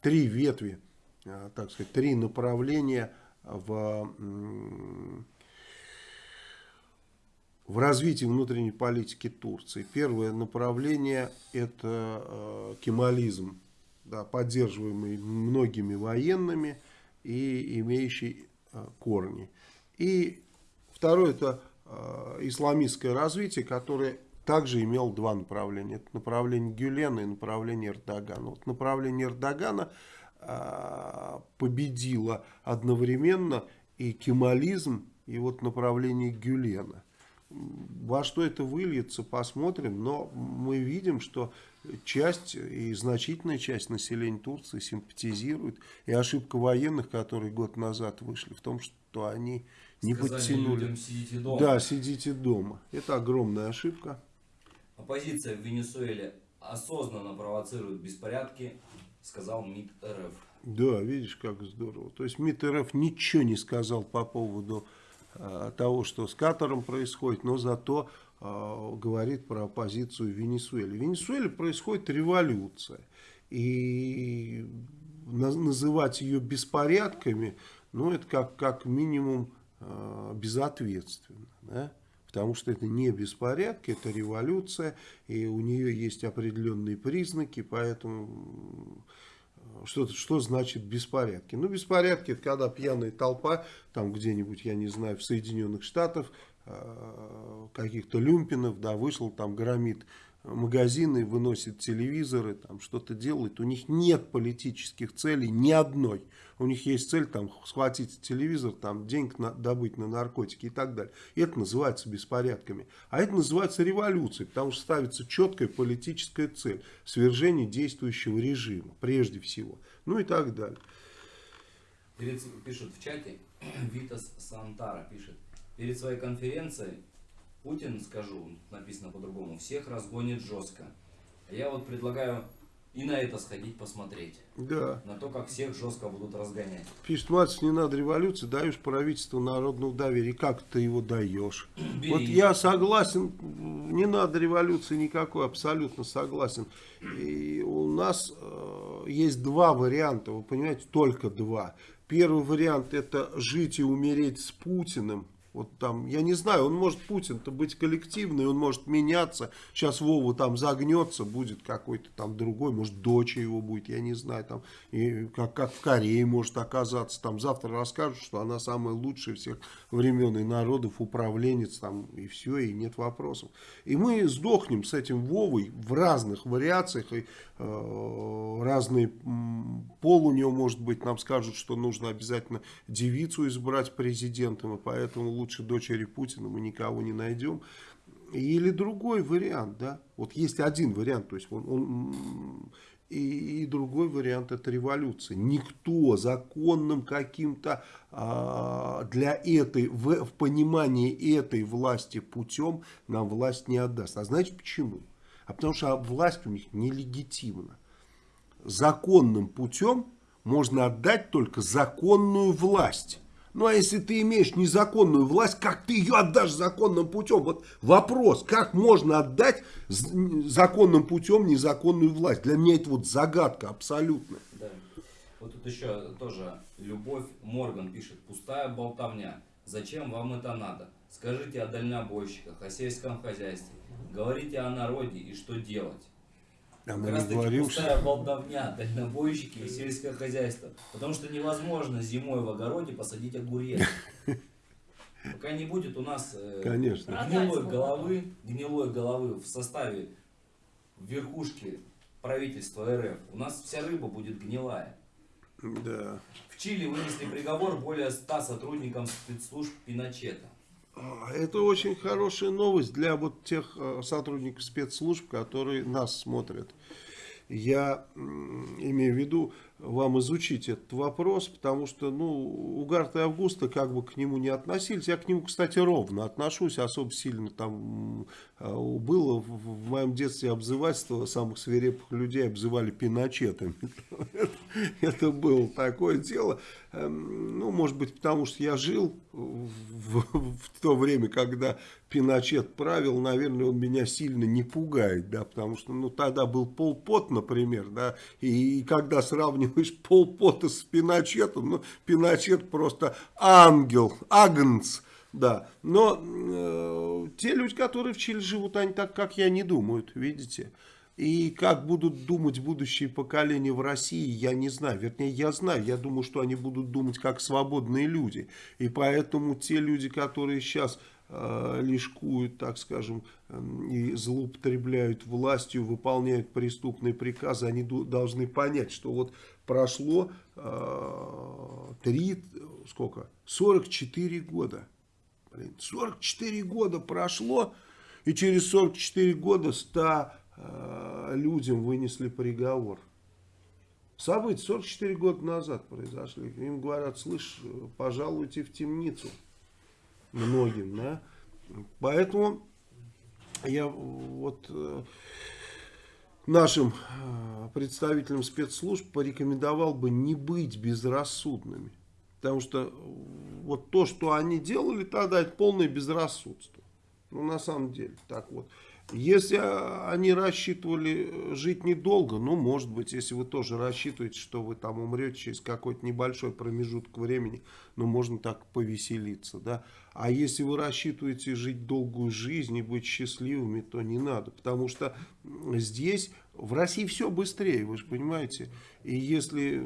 три ветви, так сказать, три направления в в развитии внутренней политики Турции. Первое направление это э, кемализм, да, поддерживаемый многими военными и имеющий э, корни. И второе это э, исламистское развитие, которое также имело два направления. Это направление Гюлена и направление Эрдогана. Вот направление Эрдогана э, победило одновременно и кемализм, и вот направление Гюлена. Во что это выльется, посмотрим. Но мы видим, что часть и значительная часть населения Турции симпатизирует. И ошибка военных, которые год назад вышли, в том, что они не Сказали подтянули. людям, сидите дома. Да, сидите дома. Это огромная ошибка. Оппозиция в Венесуэле осознанно провоцирует беспорядки, сказал МИД РФ. Да, видишь, как здорово. То есть МИД РФ ничего не сказал по поводу того, что с Катаром происходит, но зато а, говорит про оппозицию в Венесуэле. В Венесуэле происходит революция. И на- называть ее беспорядками, ну, это как, как минимум а, безответственно. Да? Потому что это не беспорядки, это революция, и у нее есть определенные признаки, поэтому что, что значит беспорядки? Ну, беспорядки это когда пьяная толпа, там где-нибудь, я не знаю, в Соединенных Штатах, э, каких-то люмпинов, да, вышел, там громит магазины, выносит телевизоры, там что-то делает. У них нет политических целей ни одной. У них есть цель там схватить телевизор, там денег на, добыть на наркотики и так далее. И это называется беспорядками. А это называется революцией, потому что ставится четкая политическая цель. Свержение действующего режима, прежде всего. Ну и так далее. Пишут в чате, Витас Сантара пишет. Перед своей конференцией Путин, скажу, написано по-другому, всех разгонит жестко. А я вот предлагаю и на это сходить посмотреть. Да. На то, как всех жестко будут разгонять. Пишет, Мацев, не надо революции, даешь правительству народного доверия. Как ты его даешь? Бери. Вот я согласен, не надо революции никакой, абсолютно согласен. И у нас э, есть два варианта, вы понимаете, только два. Первый вариант это жить и умереть с Путиным. Вот там, я не знаю, он может, Путин-то быть коллективный, он может меняться. Сейчас Вова там загнется, будет какой-то там другой, может, дочь его будет, я не знаю, там, и как, как в Корее может оказаться. Там завтра расскажут, что она самая лучшая всех времен и народов, управленец, там, и все, и нет вопросов. И мы сдохнем с этим Вовой в разных вариациях, и разные м, пол у него может быть, нам скажут, что нужно обязательно девицу избрать президентом, и поэтому лучше дочери Путина мы никого не найдем. Или другой вариант, да, вот есть один вариант, то есть он, он, и, и другой вариант это революция. Никто законным каким-то а, для этой, в, в понимании этой власти путем нам власть не отдаст. А знаете почему? А потому что власть у них нелегитимна. Законным путем можно отдать только законную власть. Ну а если ты имеешь незаконную власть, как ты ее отдашь законным путем? Вот вопрос, как можно отдать законным путем незаконную власть? Для меня это вот загадка абсолютная. Да. Вот тут еще тоже Любовь Морган пишет. Пустая болтовня. Зачем вам это надо? Скажите о дальнобойщиках, о сельском хозяйстве. Говорите о народе и что делать. А Как мы раз не таки говорим, что... пустая болтовня, дальнобойщики и сельское хозяйство. Потому что невозможно зимой в огороде посадить огурец. Пока не будет у нас э, Конечно. Гнилой головы, гнилой головы в составе верхушки правительства РФ, у нас вся рыба будет гнилая. Да. В Чили вынесли приговор более 100 сотрудникам спецслужб Пиночета. А, Это очень хорошая новость для вот тех э, сотрудников спецслужб, которые нас смотрят. Я имею в виду вам изучить этот вопрос, потому что, ну, Угарт и Августа как бы к нему не относились. Я к нему, кстати, ровно отношусь, особо сильно там э, было в, моем детстве обзывательство самых свирепых людей обзывали пиночетами. Это было такое дело. Эм, Ну, может быть, потому что я жил в, то время, когда Пиночет правил, наверное, он меня сильно не пугает, да, потому что, ну, тогда был Полпот, например, да, и, когда сравниваешь Полпота с Пиночетом, ну, Пиночет просто ангел, агнц, да, но э, те люди, которые в Чили живут, они так, как я, не думают, видите, и как будут думать будущие поколения в России, я не знаю. Вернее, я знаю. Я думаю, что они будут думать как свободные люди. И поэтому те люди, которые сейчас э, лишкуют, так скажем, эм, и злоупотребляют властью, выполняют преступные приказы, они должны понять, что вот прошло э, три, сколько, 44 года. Блин, 44 года прошло, и через 44 года 100 э, людям вынесли приговор. События 44 года назад произошли. Им говорят, слышь, пожалуйте в темницу. многим, да. Поэтому я вот э, нашим э, представителям спецслужб порекомендовал бы не быть безрассудными. Потому что э, вот то, что они делали тогда, это полное безрассудство. Ну, на самом деле, так вот. Если они рассчитывали жить недолго, ну, может быть, если вы тоже рассчитываете, что вы там умрете через какой-то небольшой промежуток времени, ну, можно так повеселиться, да. А если вы рассчитываете жить долгую жизнь и быть счастливыми, то не надо, потому что здесь, в России все быстрее, вы же понимаете. И если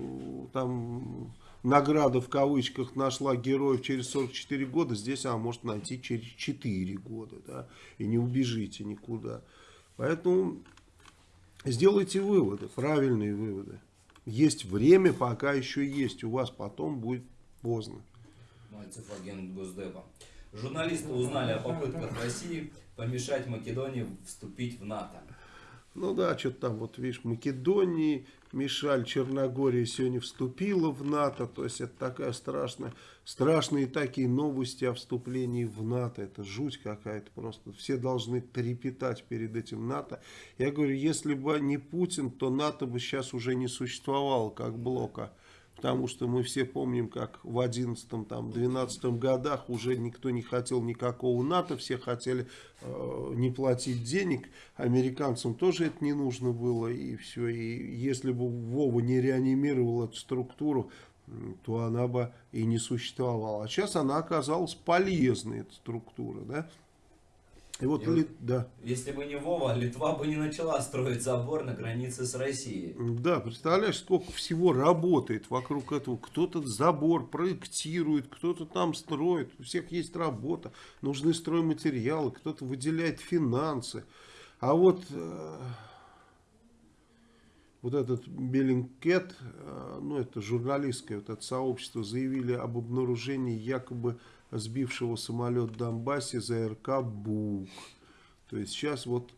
там награда в кавычках нашла героев через 44 года, здесь она может найти через 4 года, да, и не убежите никуда. Поэтому сделайте выводы, правильные выводы. Есть время, пока еще есть, у вас потом будет поздно. Мальцев агент Госдепа. Журналисты узнали о попытках России помешать Македонии вступить в НАТО. Ну да, что-то там, вот видишь, Македонии, Мишаль, Черногория сегодня вступила в НАТО. То есть это такая страшная, страшные такие новости о вступлении в НАТО. Это жуть какая-то просто. Все должны трепетать перед этим НАТО. Я говорю, если бы не Путин, то НАТО бы сейчас уже не существовало как блока. Потому что мы все помним, как в 11-12 годах уже никто не хотел никакого НАТО, все хотели э, не платить денег, американцам тоже это не нужно было, и все. И если бы Вова не реанимировал эту структуру, то она бы и не существовала. А сейчас она оказалась полезной, эта структура, да. И вот, И Лит- да. Если бы не Вова, Литва бы не начала строить забор на границе с Россией. Да, представляешь, сколько всего работает вокруг этого. Кто-то забор проектирует, кто-то там строит. У всех есть работа, нужны стройматериалы, кто-то выделяет финансы. А вот, э, вот этот Беллингкет, э, ну это журналистское вот это сообщество, заявили об обнаружении якобы сбившего самолет в Донбассе ЗРК «Бук». То есть сейчас вот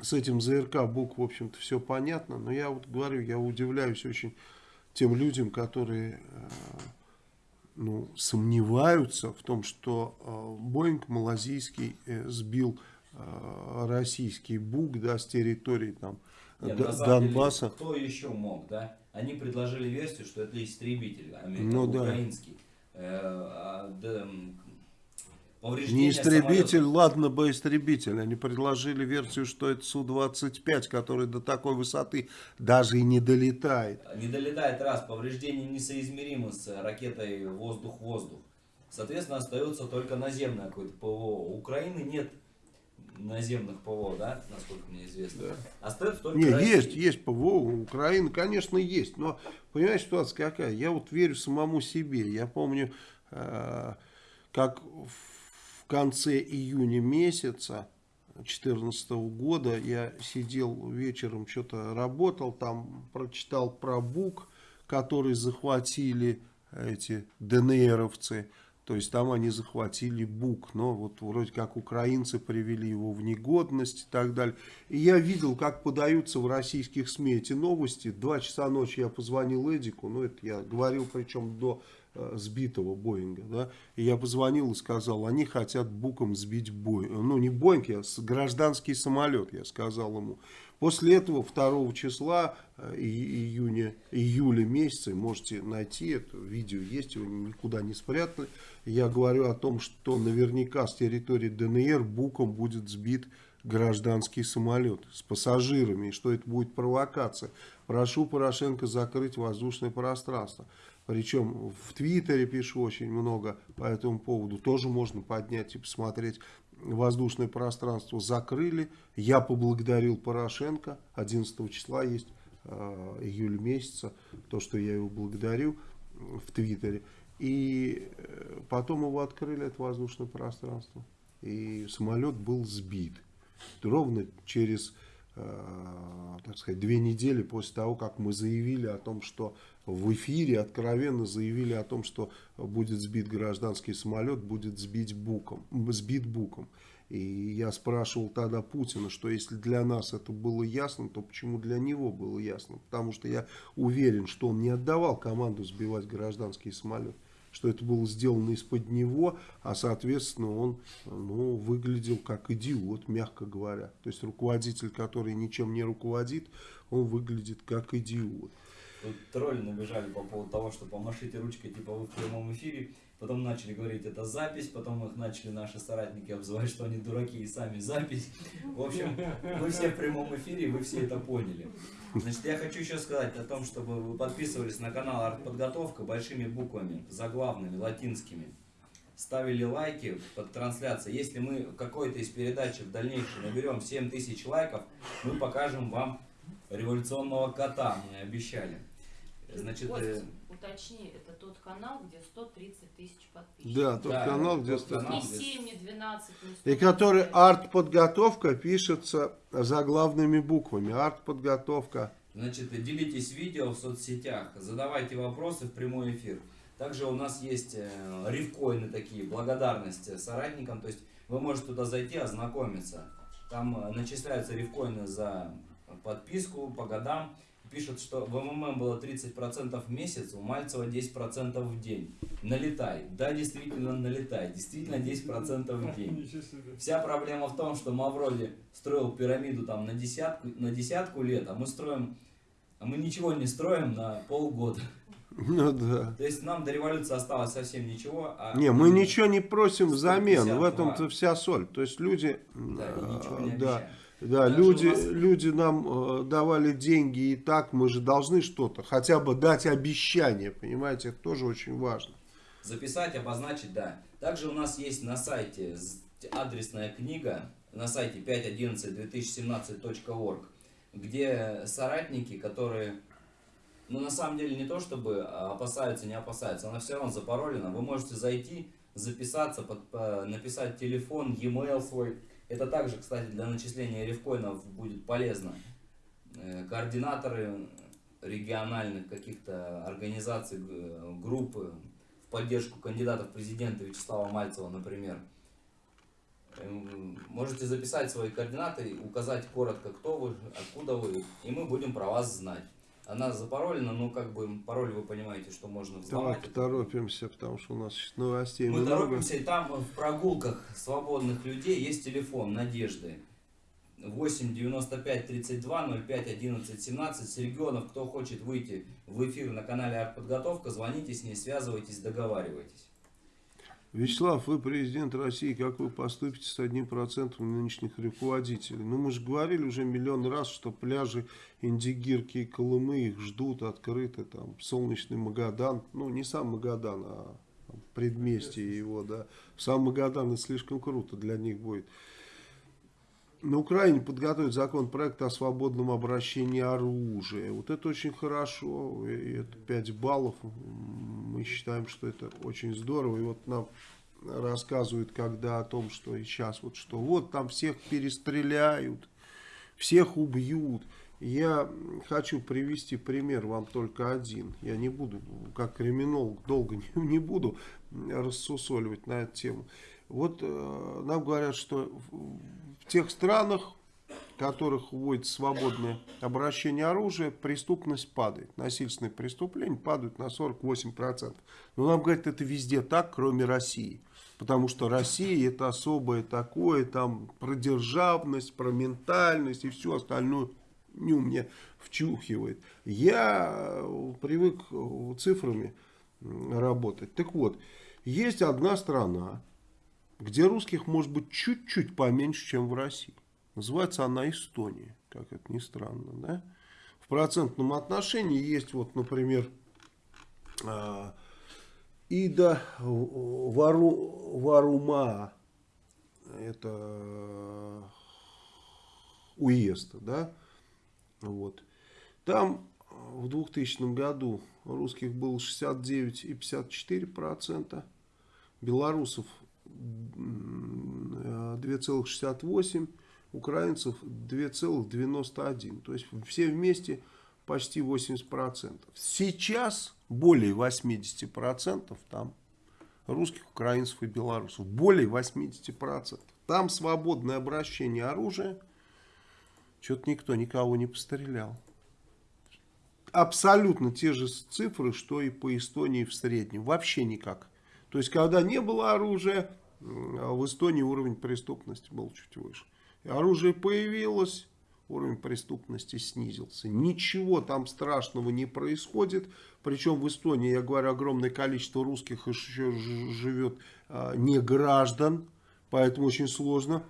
с этим ЗРК БУК, в общем-то, все понятно, но я вот говорю, я удивляюсь очень тем людям, которые э, ну, сомневаются в том, что э, Боинг малазийский э, сбил российский БУК да, с территории там, Нет, Д- на самом деле, Донбасса. кто еще мог, да? Они предложили версию, что это истребитель аме- Ну да. украинский. Э, а, Не истребитель, самолета. ладно бы истребитель. Они предложили версию, что это Су-25, который до такой высоты даже и не долетает. Не долетает раз, повреждения несоизмеримы с ракетой воздух-воздух. Соответственно, остается только наземное какое-то ПВО. У Украины нет наземных ПВО, да, насколько мне известно. Остается только Не, Россия. есть, есть ПВО, у Украины, конечно, есть. Но, понимаешь, ситуация какая? Я вот верю самому себе. Я помню, э, как в конце июня месяца 2014 года я сидел вечером, что-то работал, там прочитал про БУК, который захватили эти ДНРовцы. То есть там они захватили БУК, но вот вроде как украинцы привели его в негодность и так далее. И я видел, как подаются в российских СМИ эти новости. Два часа ночи я позвонил Эдику, ну это я говорил причем до э, сбитого Боинга, да, и я позвонил и сказал, они хотят буком сбить Боинг, ну не Боинг, я гражданский самолет, я сказал ему. После этого 2 числа э, июня, июля месяца, можете найти это видео, есть его никуда не спрятали. Я говорю о том, что наверняка с территории ДНР буком будет сбит гражданский самолет с пассажирами, и что это будет провокация. Прошу Порошенко закрыть воздушное пространство. Причем в Твиттере пишу очень много по этому поводу. Тоже можно поднять и посмотреть. Воздушное пространство закрыли. Я поблагодарил Порошенко. 11 числа есть э, июля месяца. То, что я его благодарю э, в Твиттере. И э, потом его открыли, это воздушное пространство. И самолет был сбит. Ровно через, так сказать, две недели после того, как мы заявили о том, что в эфире откровенно заявили о том, что будет сбит гражданский самолет, будет сбить буком, сбит буком. И я спрашивал тогда Путина, что если для нас это было ясно, то почему для него было ясно? Потому что я уверен, что он не отдавал команду сбивать гражданский самолет. Что это было сделано из-под него, а соответственно он ну, выглядел как идиот, мягко говоря. То есть руководитель, который ничем не руководит, он выглядит как идиот. Тут тролли набежали по поводу того, что помашите ручкой, типа вы в прямом эфире. Потом начали говорить, это запись, потом их начали наши соратники обзывать, что они дураки и сами запись. В общем, вы все в прямом эфире, вы все это поняли. Значит, я хочу еще сказать о том, чтобы вы подписывались на канал Артподготовка большими буквами, заглавными, латинскими. Ставили лайки под трансляцией. Если мы какой-то из передач в дальнейшем наберем 7000 лайков, мы покажем вам революционного кота, мне обещали. Значит, Кость, э, уточни, тот канал, где 130 тысяч подписчиков. Да, тот Да, канал, где тот стоит. канал. Не 7, не 12, не 100. И который арт-подготовка пишется заглавными буквами. Арт-подготовка. Значит, делитесь видео в соцсетях, задавайте вопросы в прямой эфир. Также у нас есть э, рифкоины такие, благодарность соратникам, то есть вы можете туда зайти, ознакомиться. Там э, начисляются рифкоины за подписку по годам. Пишут, что в МММ было 30% в месяц, у Мальцева 10% в день. Налетай. Да, действительно налетай. Действительно 10% в день. Вся проблема в том, что Мавроди строил пирамиду там на десятку, на десятку лет, а мы строим, а мы ничего не строим на полгода. Ну да. То есть нам до революции осталось совсем ничего. А Не, мы ничего не просим взамен. 152. В этом-то вся соль. То есть люди... Да, и ничего не э, да, обещаем. Да, люди, нас- люди нам э, давали деньги и так, мы же должны что-то, хотя бы дать обещание, понимаете, это тоже очень важно. Записать, обозначить, да. Также у нас есть на сайте адресная книга, на сайте 5.11.2017.org, где соратники, которые, ну на самом деле не то чтобы а, опасаются, не опасаются, она все равно запаролена. Вы можете зайти, записаться, под- по- написать телефон, e-mail свой. Это также, кстати, для начисления рифкоинов будет полезно. Э, Координаторы региональных каких-то организаций, группы в поддержку кандидата в президенты Вячеслава Мальцева, например. Эм, Можете записать свои координаты, указать коротко, кто вы, откуда вы, и мы будем про вас знать. Она запаролена, но как бы пароль вы понимаете, что можно взломать. Давай торопимся, потому что у нас сейчас новостей Мы много. торопимся, и там в прогулках свободных людей есть телефон Надежды. 8 95 32 05 11 17 с регионов, кто хочет выйти в эфир на канале Артподготовка, звоните с ней, связывайтесь, договаривайтесь. Вячеслав, вы президент России, как вы поступите с одним процентом нынешних руководителей? Ну, мы же говорили уже миллион раз, что пляжи Индигирки и Колымы их ждут открыты, там, солнечный Магадан, ну, не сам Магадан, а предместье его, да. Сам Магадан это слишком круто для них будет. На Украине подготовить законопроект о свободном обращении оружия. Вот это очень хорошо. И это 5 баллов. Мы считаем, что это очень здорово. И вот нам рассказывают, когда о том, что и сейчас вот что. Вот там всех перестреляют, всех убьют. Я хочу привести пример вам только один. Я не буду, как криминолог, долго не, не буду рассусоливать на эту тему. Вот э, нам говорят, что тех странах, в которых вводится свободное обращение оружия, преступность падает. Насильственные преступления падают на 48%. Но нам говорят, это везде так, кроме России. Потому что Россия это особое такое, там про державность, про ментальность и все остальное ню мне вчухивает. Я э, привык э, цифрами работать. Так вот, есть одна страна, где русских может быть чуть-чуть поменьше, чем в России. Называется она Эстония, как это ни странно. Да? В процентном отношении есть, вот, например, а, Ида Вару, Варума, это уезд, да, вот. Там в 2000 году русских было 69,54%, белорусов 2,68%, украинцев 2,91%. То есть все вместе почти 80%. Сейчас более 80% там русских, украинцев и белорусов. Более 80%. Там свободное обращение оружия. Что-то никто никого не пострелял. абсолютно те же цифры, что и по Эстонии в среднем. Вообще никак. То есть, когда не было оружия, в Эстонии уровень преступности был чуть выше. Оружие появилось, уровень преступности снизился. Ничего там страшного не происходит. Причем в Эстонии, я говорю, огромное количество русских еще живет а, не граждан. Поэтому очень сложно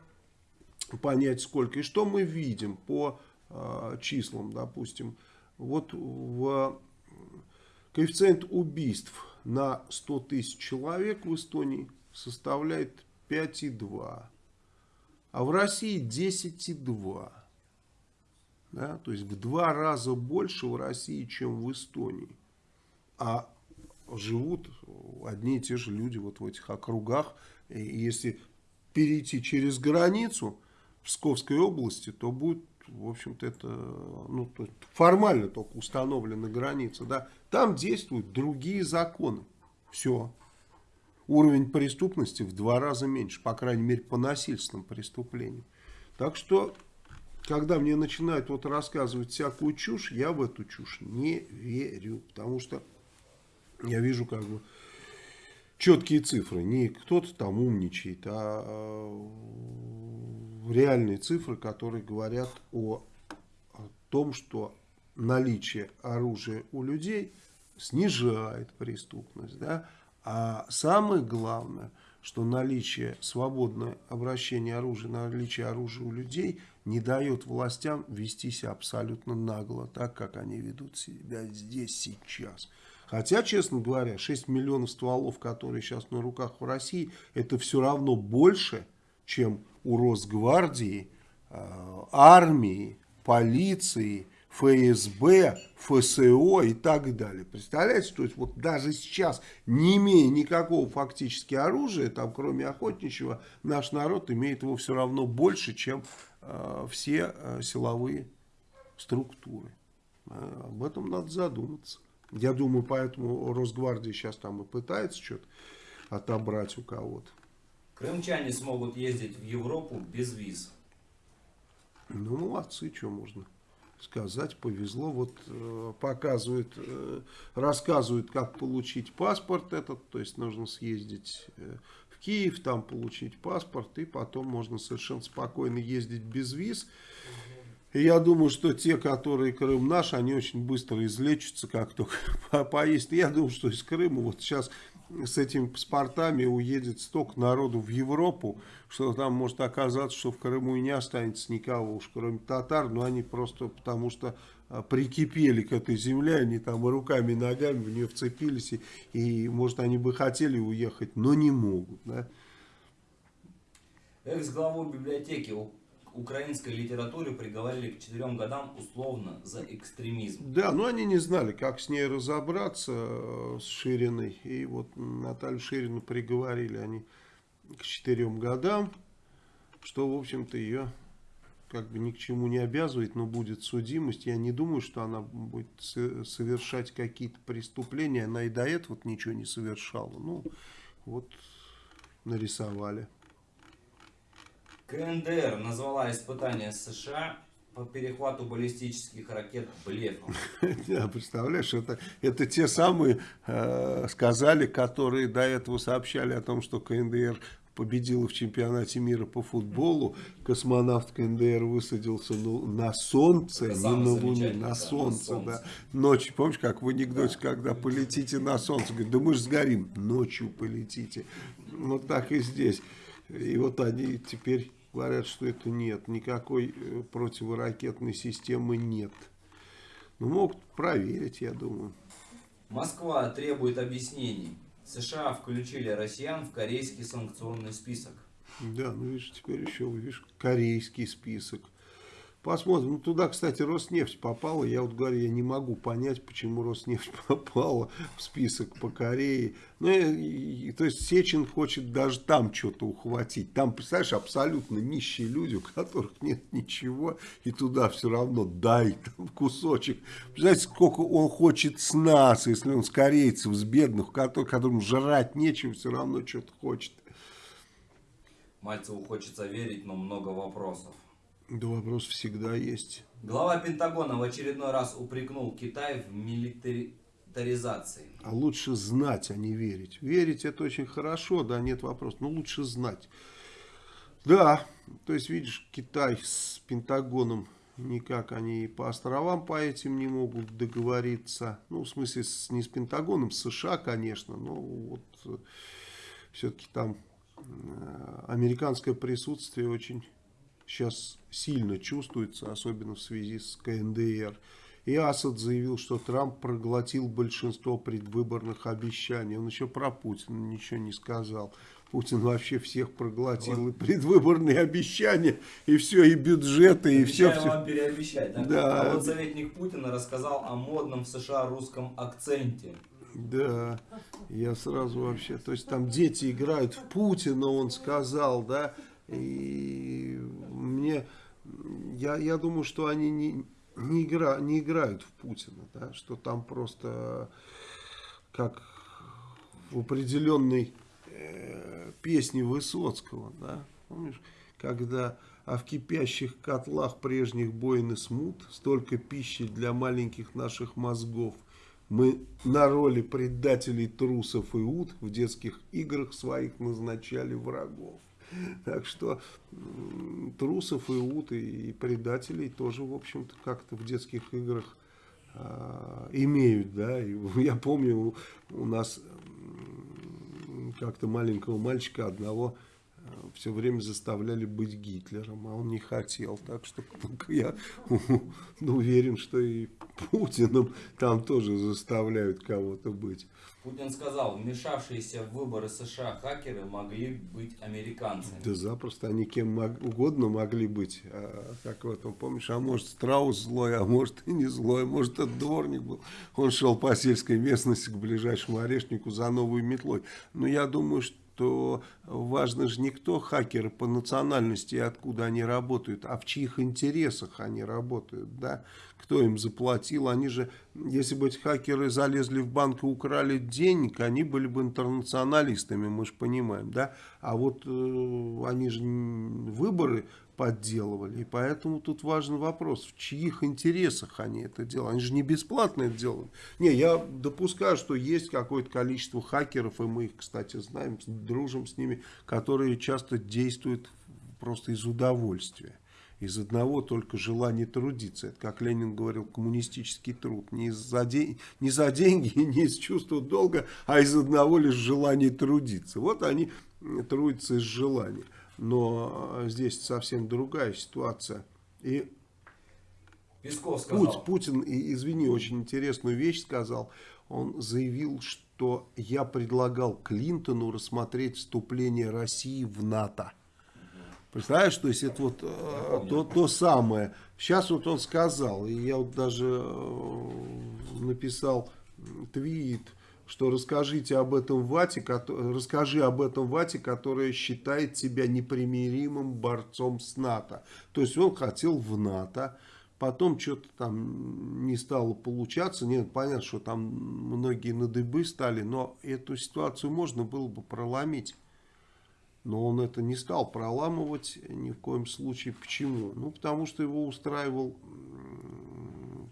понять сколько. И что мы видим по а, числам, допустим. Вот в коэффициент убийств на 100 тысяч человек в Эстонии составляет 5,2. А в России 10,2. Да? То есть в два раза больше в России, чем в Эстонии. А живут одни и те же люди вот в этих округах. И если перейти через границу в Псковской области, то будет, в общем-то, это ну, то формально только установлена граница. Да? Там действуют другие законы. Все. Уровень преступности в два раза меньше, по крайней мере, по насильственным преступлениям. Так что когда мне начинают вот рассказывать всякую чушь, я в эту чушь не верю. Потому что я вижу как бы четкие цифры. Не кто-то там умничает, а, а реальные цифры, которые говорят о, о том, что наличие оружия у людей снижает преступность. Да? А самое главное, что наличие свободное обращение оружия, наличие оружия у людей – не дает властям вести себя абсолютно нагло, так как они ведут себя здесь сейчас. Хотя, честно говоря, 6 миллионов стволов, которые сейчас на руках в России, это все равно больше, чем у Росгвардии, э, армии, полиции, ФСБ, ФСО и так далее. Представляете, то есть вот даже сейчас, не имея никакого фактически оружия, там кроме охотничьего, наш народ имеет его все равно больше, чем э, все э, силовые структуры. Э, об этом надо задуматься. Я думаю, поэтому Росгвардия сейчас там и пытается что-то отобрать у кого-то. Крымчане смогут ездить в Европу без виз. Ну, молодцы, что можно сказать, повезло. Вот э, показывают, э, рассказывают, как получить паспорт этот, то есть нужно съездить э, в Киев, там получить паспорт, и потом можно совершенно спокойно ездить без виз. И я думаю, что те, которые Крым наш, они очень быстро излечатся, как только поесть. Я думаю, что из Крыма вот сейчас с этими паспортами уедет столько народу в Европу, что там может оказаться, что в Крыму и не останется никого уж, кроме татар, но они просто потому что а, прикипели к этой земле, они там руками и ногами в нее вцепились, и, и может они бы хотели уехать, но не могут. Да? Экс-главу библиотеки украинской литературе приговорили к четырем годам условно за экстремизм. Да, но они не знали, как с ней разобраться, э, с Шириной. И вот Наталью Ширину приговорили они к четырем годам, что, в общем-то, ее как бы ни к чему не обязывает, но будет судимость. Я не думаю, что она будет совершать какие-то преступления. Она и до этого ничего не совершала. Ну, вот нарисовали. КНДР назвала испытания США по перехвату баллистических ракет блефом. Да, представляешь, это, это те самые э, сказали, которые до этого сообщали о том, что КНДР победила в чемпионате мира по футболу. Космонавт КНДР высадился ну, на солнце, это не на Луне, на солнце, на солнце. Да. Ночью, помнишь, как в анекдоте, да. когда полетите на солнце, говорит, да мы же сгорим, ночью полетите. Вот так и здесь. И вот они теперь говорят, что это нет, никакой э, противоракетной системы нет. Ну, могут проверить, я думаю. Москва требует объяснений. США включили россиян в корейский санкционный список. Да, ну видишь, теперь еще, видишь, корейский список. Посмотрим. Ну, туда, кстати, Роснефть попала. Я вот говорю, я не могу понять, почему Роснефть попала в список по Корее. Ну, и, и, то есть Сечин хочет даже там что-то ухватить. Там, представляешь, абсолютно нищие люди, у которых нет ничего, и туда все равно дай там кусочек. Представляете, сколько он хочет с нас, если он с корейцев, с бедных, которым, которым жрать нечем, все равно что-то хочет. Мальцеву хочется верить, но много вопросов. Да вопрос всегда есть. Глава Пентагона в очередной раз упрекнул Китай в милитаризации. А лучше знать, а не верить. Верить это очень хорошо, да, нет вопросов. Но лучше знать. Да, то есть, видишь, Китай с Пентагоном никак они по островам по этим не могут договориться. Ну, в смысле, с, не с Пентагоном, с США, конечно, но вот э, все-таки там э, американское присутствие очень сейчас сильно чувствуется, особенно в связи с КНДР. И Асад заявил, что Трамп проглотил большинство предвыборных обещаний. Он еще про Путина ничего не сказал. Путин вообще всех проглотил, вот. и предвыборные обещания, и все, и бюджеты, и все. все. вам переобещать, да? да? А вот советник Путина рассказал о модном в США русском акценте. Да, я сразу вообще, то есть там дети играют в Путина, он сказал, да, и мне, я, я думаю, что они не, не, игра, не играют в Путина, да, что там просто как в определенной э, песне Высоцкого, да, помнишь, когда а в кипящих котлах прежних боин и смут столько пищи для маленьких наших мозгов. Мы на роли предателей, трусов и ут в детских играх своих назначали врагов. Так что трусов и ут и предателей тоже, в общем-то, как-то в детских играх а, имеют, да. Я помню, у нас как-то маленького мальчика одного все время заставляли быть Гитлером, а он не хотел. Так что я уверен, что и Путиным там тоже заставляют кого-то быть. Путин сказал, вмешавшиеся в выборы США хакеры могли быть американцами. Да запросто, они кем угодно могли быть. А, как в этом, помнишь, а может Страус злой, а может и не злой, может это дворник был. Он шел по сельской местности к ближайшему орешнику за новой метлой. Но я думаю, что что важно же не кто хакеры по национальности откуда они работают, а в чьих интересах они работают, да, кто им заплатил, они же, если бы эти хакеры залезли в банк и украли денег, они были бы интернационалистами, мы же понимаем, да, а вот э, они же выборы подделывали. И поэтому тут важный вопрос, в чьих интересах они это делают. Они же не бесплатно это делают. Не, я допускаю, что есть какое-то количество хакеров, и мы их, кстати, знаем, дружим с ними, которые часто действуют просто из удовольствия. Из одного только желания трудиться. Это, как Ленин говорил, коммунистический труд. Не, за день, не за деньги, не из чувства долга, а из одного лишь желания трудиться. Вот они трудятся из желания но э, здесь совсем другая ситуация. И Песков сказал. Путин, извини, очень интересную вещь сказал. Он заявил, что я предлагал Клинтону рассмотреть вступление России в НАТО. Представляешь, то есть это вот э, то, то самое. Сейчас вот он сказал, и я вот даже э, написал твит, что расскажите об этом Вате, расскажи об этом Вате, которая считает себя непримиримым борцом с НАТО. То есть он хотел в НАТО, потом что-то там не стало получаться. Нет, понятно, что там многие на дыбы стали, но эту ситуацию можно было бы проломить. Но он это не стал проламывать ни в коем случае. Почему? Ну, потому что его устраивал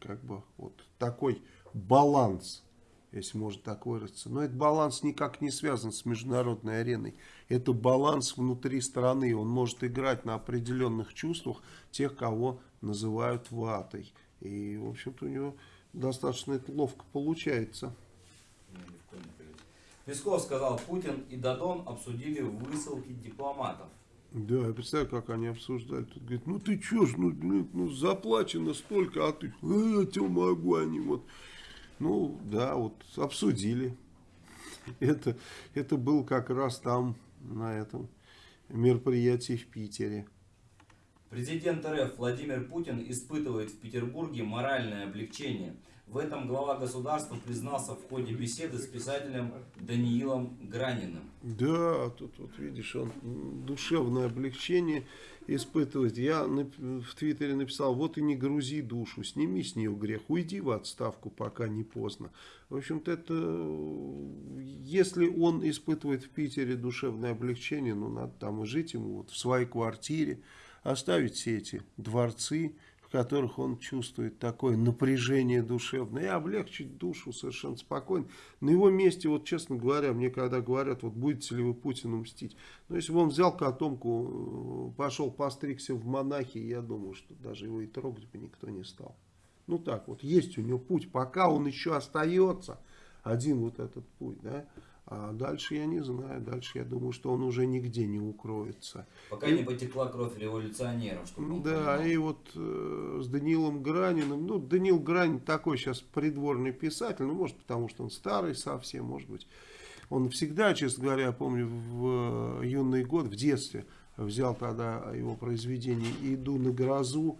как бы вот такой баланс если можно так выразиться. Но этот баланс никак не связан с международной ареной. Это баланс внутри страны. Он может играть на определенных чувствах тех, кого называют ватой. И, в общем-то, у него достаточно это ловко получается. Песков сказал, Путин и Дадон обсудили высылки дипломатов. Да, я представляю, как они обсуждали. Тут говорит, ну ты чё ж, ну, ну, ну заплачено столько, а ты, а я тебе могу, они вот ну, да, вот обсудили. Это, это был как раз там, на этом мероприятии в Питере. Президент РФ Владимир Путин испытывает в Петербурге моральное облегчение. В этом глава государства признался в ходе беседы с писателем Даниилом Граниным. Да, тут вот видишь, он душевное облегчение испытывать. Я в Твиттере написал, вот и не грузи душу, сними с нее грех, уйди в отставку, пока не поздно. В общем-то, это, если он испытывает в Питере душевное облегчение, ну, надо там и жить ему вот в своей квартире, оставить все эти дворцы, которых он чувствует такое напряжение душевное, и облегчить душу совершенно спокойно. На его месте, вот честно говоря, мне когда говорят, вот будете ли вы Путину мстить, ну если бы он взял котомку, э, пошел постригся в монахи, я думаю, что даже его и трогать бы никто не стал. Ну так вот, есть у него путь, пока он еще остается, один вот этот путь, да, а дальше я не знаю, дальше я думаю, что он уже нигде не укроется. Пока не потекла кровь революционеров. Чтобы Да, понимал. и вот э, с Даниилом Граниным, ну, Даниил Гранин такой сейчас придворный писатель, ну, может, потому что он старый совсем, может быть. Он всегда, честно говоря, я помню, в э, юный год, в детстве, взял тогда его произведение «Иду на грозу».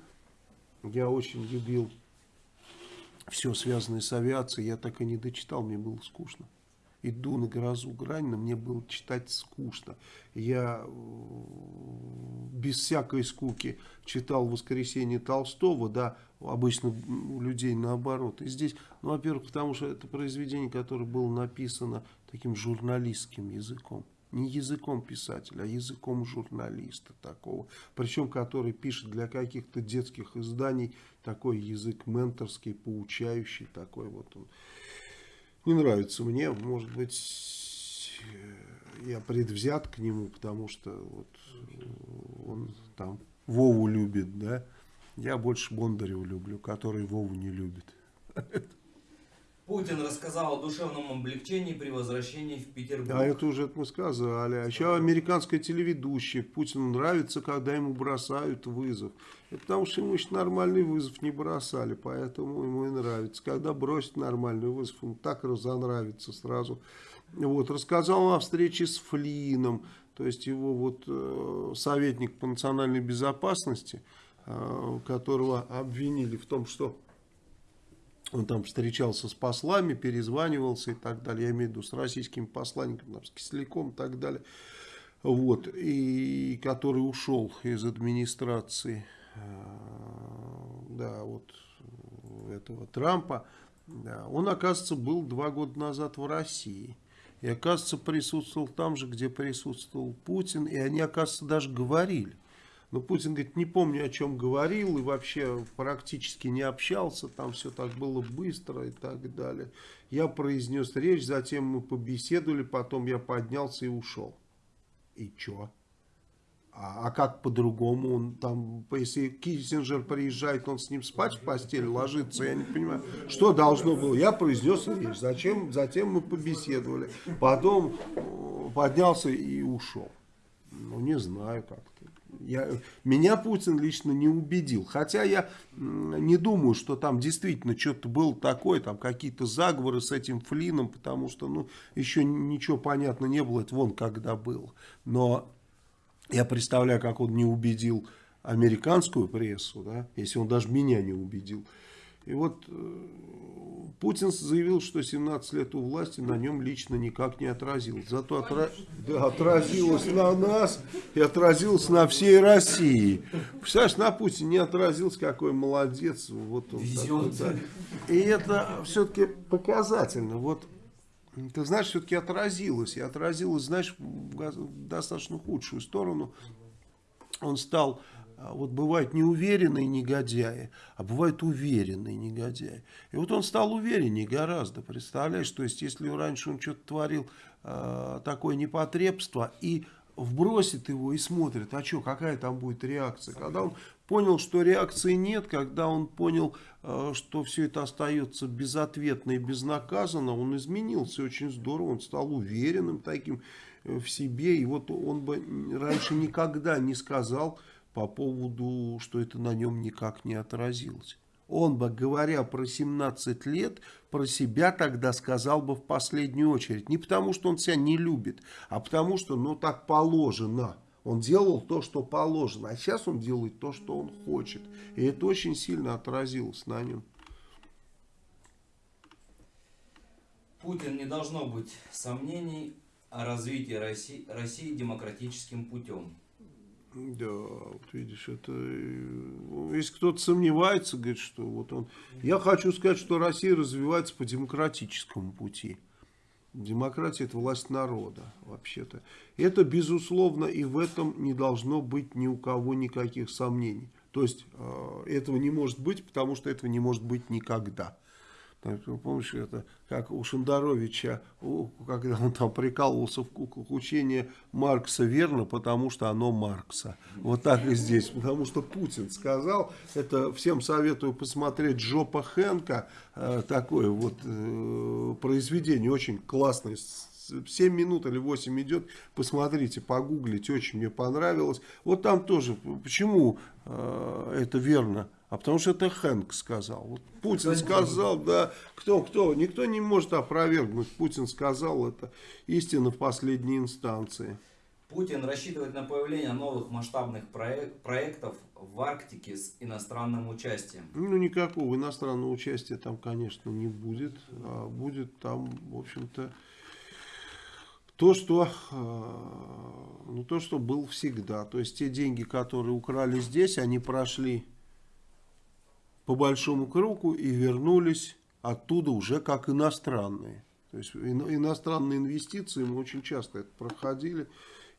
Я очень любил все связанное с авиацией, я так и не дочитал, мне было скучно. Иду на грозу Гранина, мне было читать скучно. Я э, без всякой скуки читал «Воскресенье Толстого», да, обычно у людей наоборот. И здесь, ну, во-первых, потому что это произведение, которое было написано таким журналистским языком. Не языком писателя, а языком журналиста такого. Причем, который пишет для каких-то детских изданий такой язык менторский, поучающий такой вот он. Не нравится мне, может быть, э, я предвзят к нему, потому что вот э, он там Вову любит, да. Я больше Бондарева люблю, который Вову не любит. Путин рассказал о душевном облегчении при возвращении в Петербург. А это уже мы сказали. А еще американская телеведущая. Путину нравится, когда ему бросают вызов. Это потому что ему еще нормальный вызов не бросали, поэтому ему и нравится. Когда бросит нормальный вызов, ему так разонравится сразу. Вот, рассказал о встрече с Флином, то есть его вот э, советник по национальной безопасности, э, которого обвинили в том, что он там встречался с послами, перезванивался и так далее. Я имею в виду с российским посланником, там, с Кисляком и так далее. Вот. И который ушел из администрации э, да, вот этого Трампа. Да. Он, оказывается, был два года назад в России. И, оказывается, присутствовал там же, где присутствовал Путин. И они, оказывается, даже говорили. Но Путин говорит, не помню, о чем говорил, и вообще практически не общался, там все так было быстро и так далее. Я произнес речь, затем мы побеседовали, потом я поднялся и ушел. И чё? А, а как по-другому? Он там, если Киссинджер приезжает, он с ним спать в постели ложится, я не понимаю, что должно было. Я произнес речь, зачем, затем мы побеседовали, потом э, поднялся и ушел. Ну, не знаю как-то. Я, меня Путин лично не убедил. Хотя я не думаю, что там действительно что-то было такое, там какие-то заговоры с этим Флином, потому что ну, еще ничего понятно не было, это вон когда было. Но я представляю, как он не убедил американскую прессу, да, если он даже меня не убедил. И вот э, Путин заявил, что 17 лет у власти на нем лично никак не отразилось. Зато отра... да, отразилось на нас и отразилось на всей России. Представляешь, на Путине не отразилось, какой молодец. Вот он такой, да. И это все-таки показательно. Вот ты знаешь, все-таки отразилось. И отразилось, знаешь, в достаточно худшую сторону. Он стал вот бывают неуверенные негодяи, а бывают уверенные негодяи. И вот он стал увереннее гораздо, представляешь? То есть, если раньше он что-то творил э, такое непотребство, и вбросит его и смотрит, а что, какая там будет реакция. Когда он понял, что реакции нет, когда он понял, э, что все это остается безответно и безнаказанно, он изменился очень здорово, он стал уверенным таким э, в себе. И вот он бы раньше никогда не сказал по поводу, что это на нем никак не отразилось. Он бы, говоря про 17 лет, про себя тогда сказал бы в последнюю очередь. Не потому, что он себя не любит, а потому, что ну так положено. Он делал то, что положено, а сейчас он делает то, что он хочет. И это очень сильно отразилось на нем. Путин не должно быть сомнений о развитии России, России демократическим путем. Да, вот видишь, это э, если кто-то сомневается, говорит, что вот он. Я хочу сказать, что Россия развивается по демократическому пути. Демократия это власть народа, вообще-то. Это, безусловно, и в этом не должно быть ни у кого никаких сомнений. То есть, э, этого не может быть, потому что этого не может быть никогда. Помнишь, это как у Шендеровича, когда он там прикалывался в учение Маркса верно, потому что оно Маркса. Вот так и здесь, потому что Путин сказал, это всем советую посмотреть Джопа Хэнка, э, такое вот э, произведение, очень классное, 7 минут или 8 идет, посмотрите, погуглите, очень мне понравилось. Вот там тоже, почему э, это верно? А потому что это Хэнк сказал. Вот Путин сказал, да, кто, кто, никто не может опровергнуть. Путин сказал, это истина в последней инстанции. Путин рассчитывает на появление новых масштабных проек проектов в Арктике с иностранным участием. Ну, никакого иностранного участия там, конечно, не будет. А будет там, в общем-то, то, что, э, ну, то, что был всегда. То есть, те деньги, которые украли здесь, они прошли по большому кругу и вернулись оттуда уже как иностранные. То есть иностранные инвестиции мы очень часто это проходили.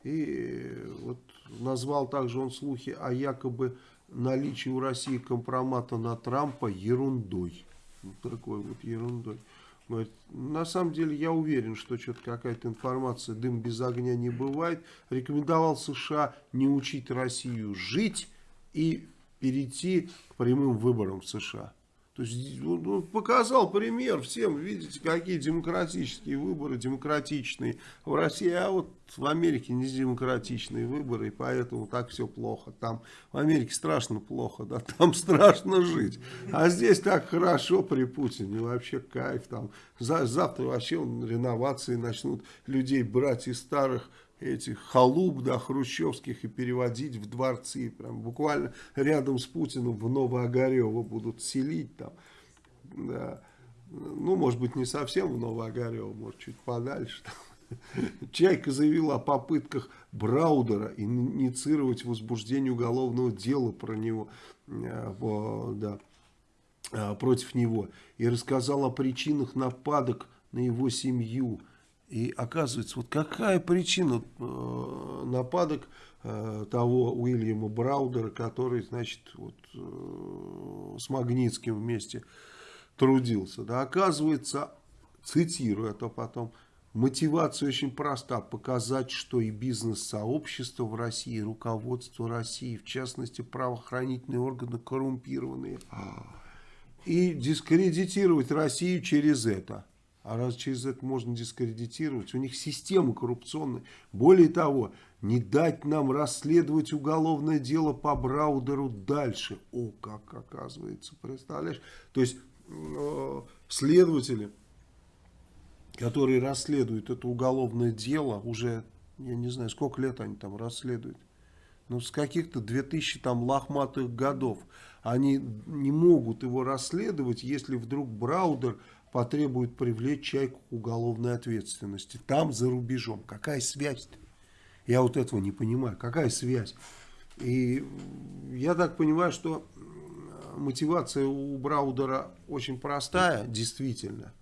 И вот назвал также он слухи о якобы наличии у России компромата на Трампа ерундой. Вот такой вот ерундой. Говорит, на самом деле я уверен, что что-то какая-то информация, дым без огня не бывает. Рекомендовал США не учить Россию жить и перейти прямым выборам в США. То есть он ну, показал пример всем, видите, какие демократические выборы, демократичные в России, а вот в Америке не демократичные выборы, и поэтому так все плохо. Там в Америке страшно плохо, да, там страшно жить. А здесь так хорошо при Путине, вообще кайф. Там завтра вообще реновации начнут людей брать из старых этих халуп, да, хрущевских и переводить в дворцы. Прям буквально рядом с Путиным в Новоогарево будут селить там. Да. Ну, может быть, не совсем в Новоогарево, может, чуть подальше. Чайка заявила о попытках Браудера инициировать возбуждение уголовного дела про него, э, да, э, против него. И рассказал о причинах нападок на его семью. И оказывается, вот какая причина э, нападок э, того Уильяма Браудера, который, значит, вот, э, с Магнитским вместе трудился. Да, оказывается, цитирую это потом, мотивация очень проста, показать, что и бизнес-сообщество в России, руководство России, в частности, правоохранительные органы коррумпированные, и дискредитировать Россию через это. А раз через это можно дискредитировать, у них система коррупционная. Более того, не дать нам расследовать уголовное дело по Браудеру дальше. О, как оказывается, представляешь? То есть э, следователи, которые расследуют это уголовное дело, уже, я не знаю, сколько лет они там расследуют. Ну, с каких-то 2000 там лохматых годов. Они не могут его расследовать, если вдруг Браудер потребует привлечь человека к уголовной ответственности. Там, за рубежом. Какая связь-то? Я вот этого не понимаю. Какая связь? И я так понимаю, что мотивация у Браудера очень простая, действительно.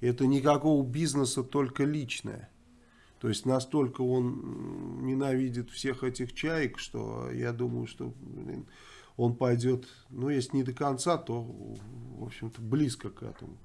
Это никакого бизнеса, только личное. То есть настолько он ненавидит всех этих чаек, что я думаю, что блин, он пойдет, ну если не до конца, то в общем-то близко к этому.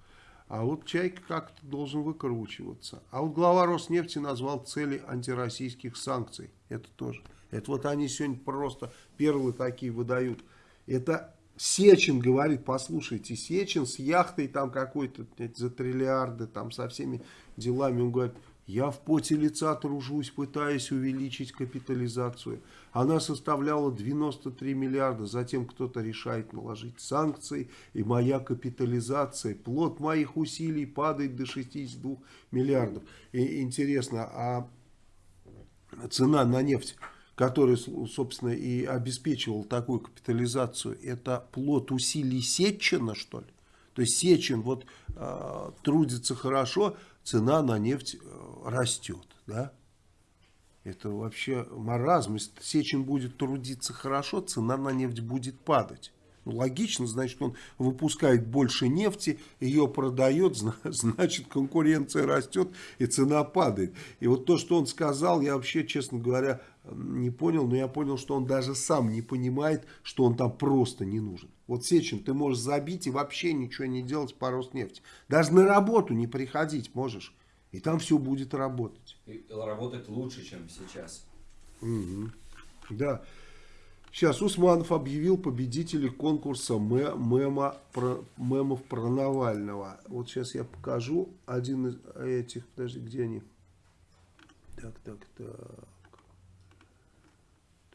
А вот Чайка как-то должен выкручиваться. А вот глава Роснефти назвал цели антироссийских санкций. Это тоже. Это вот они сегодня просто перлы такие выдают. Это Сечин говорит, послушайте, Сечин с яхтой там какой-то за триллиарды, там со всеми делами. Он говорит, я в поте лица тружусь, пытаясь увеличить капитализацию. Она составляла 93 миллиарда, затем кто-то решает наложить санкции, и моя капитализация, плод моих усилий падает до 62 миллиардов. И интересно, а цена на нефть, которая, собственно, и обеспечивала такую капитализацию, это плод усилий Сечина, что ли? То есть Сечин вот э, трудится хорошо, цена на нефть э, растет, да? Это вообще маразм. Если Сечин будет трудиться хорошо, цена на нефть будет падать. Ну, логично, значит, он выпускает больше нефти, ее продает, значит, конкуренция растет и цена падает. И вот то, что он сказал, я вообще, честно говоря, не понял, но я понял, что он даже сам не понимает, что он там просто не нужен. Вот Сечин, ты можешь забить и вообще ничего не делать по Роснефти. Даже на работу не приходить можешь. И там все будет работать. И работать лучше, чем сейчас. Угу. Да. Сейчас Усманов объявил победителей конкурса мема, про, мемов про Навального. Вот сейчас я покажу один из этих. Подожди, где они? Так, так, так.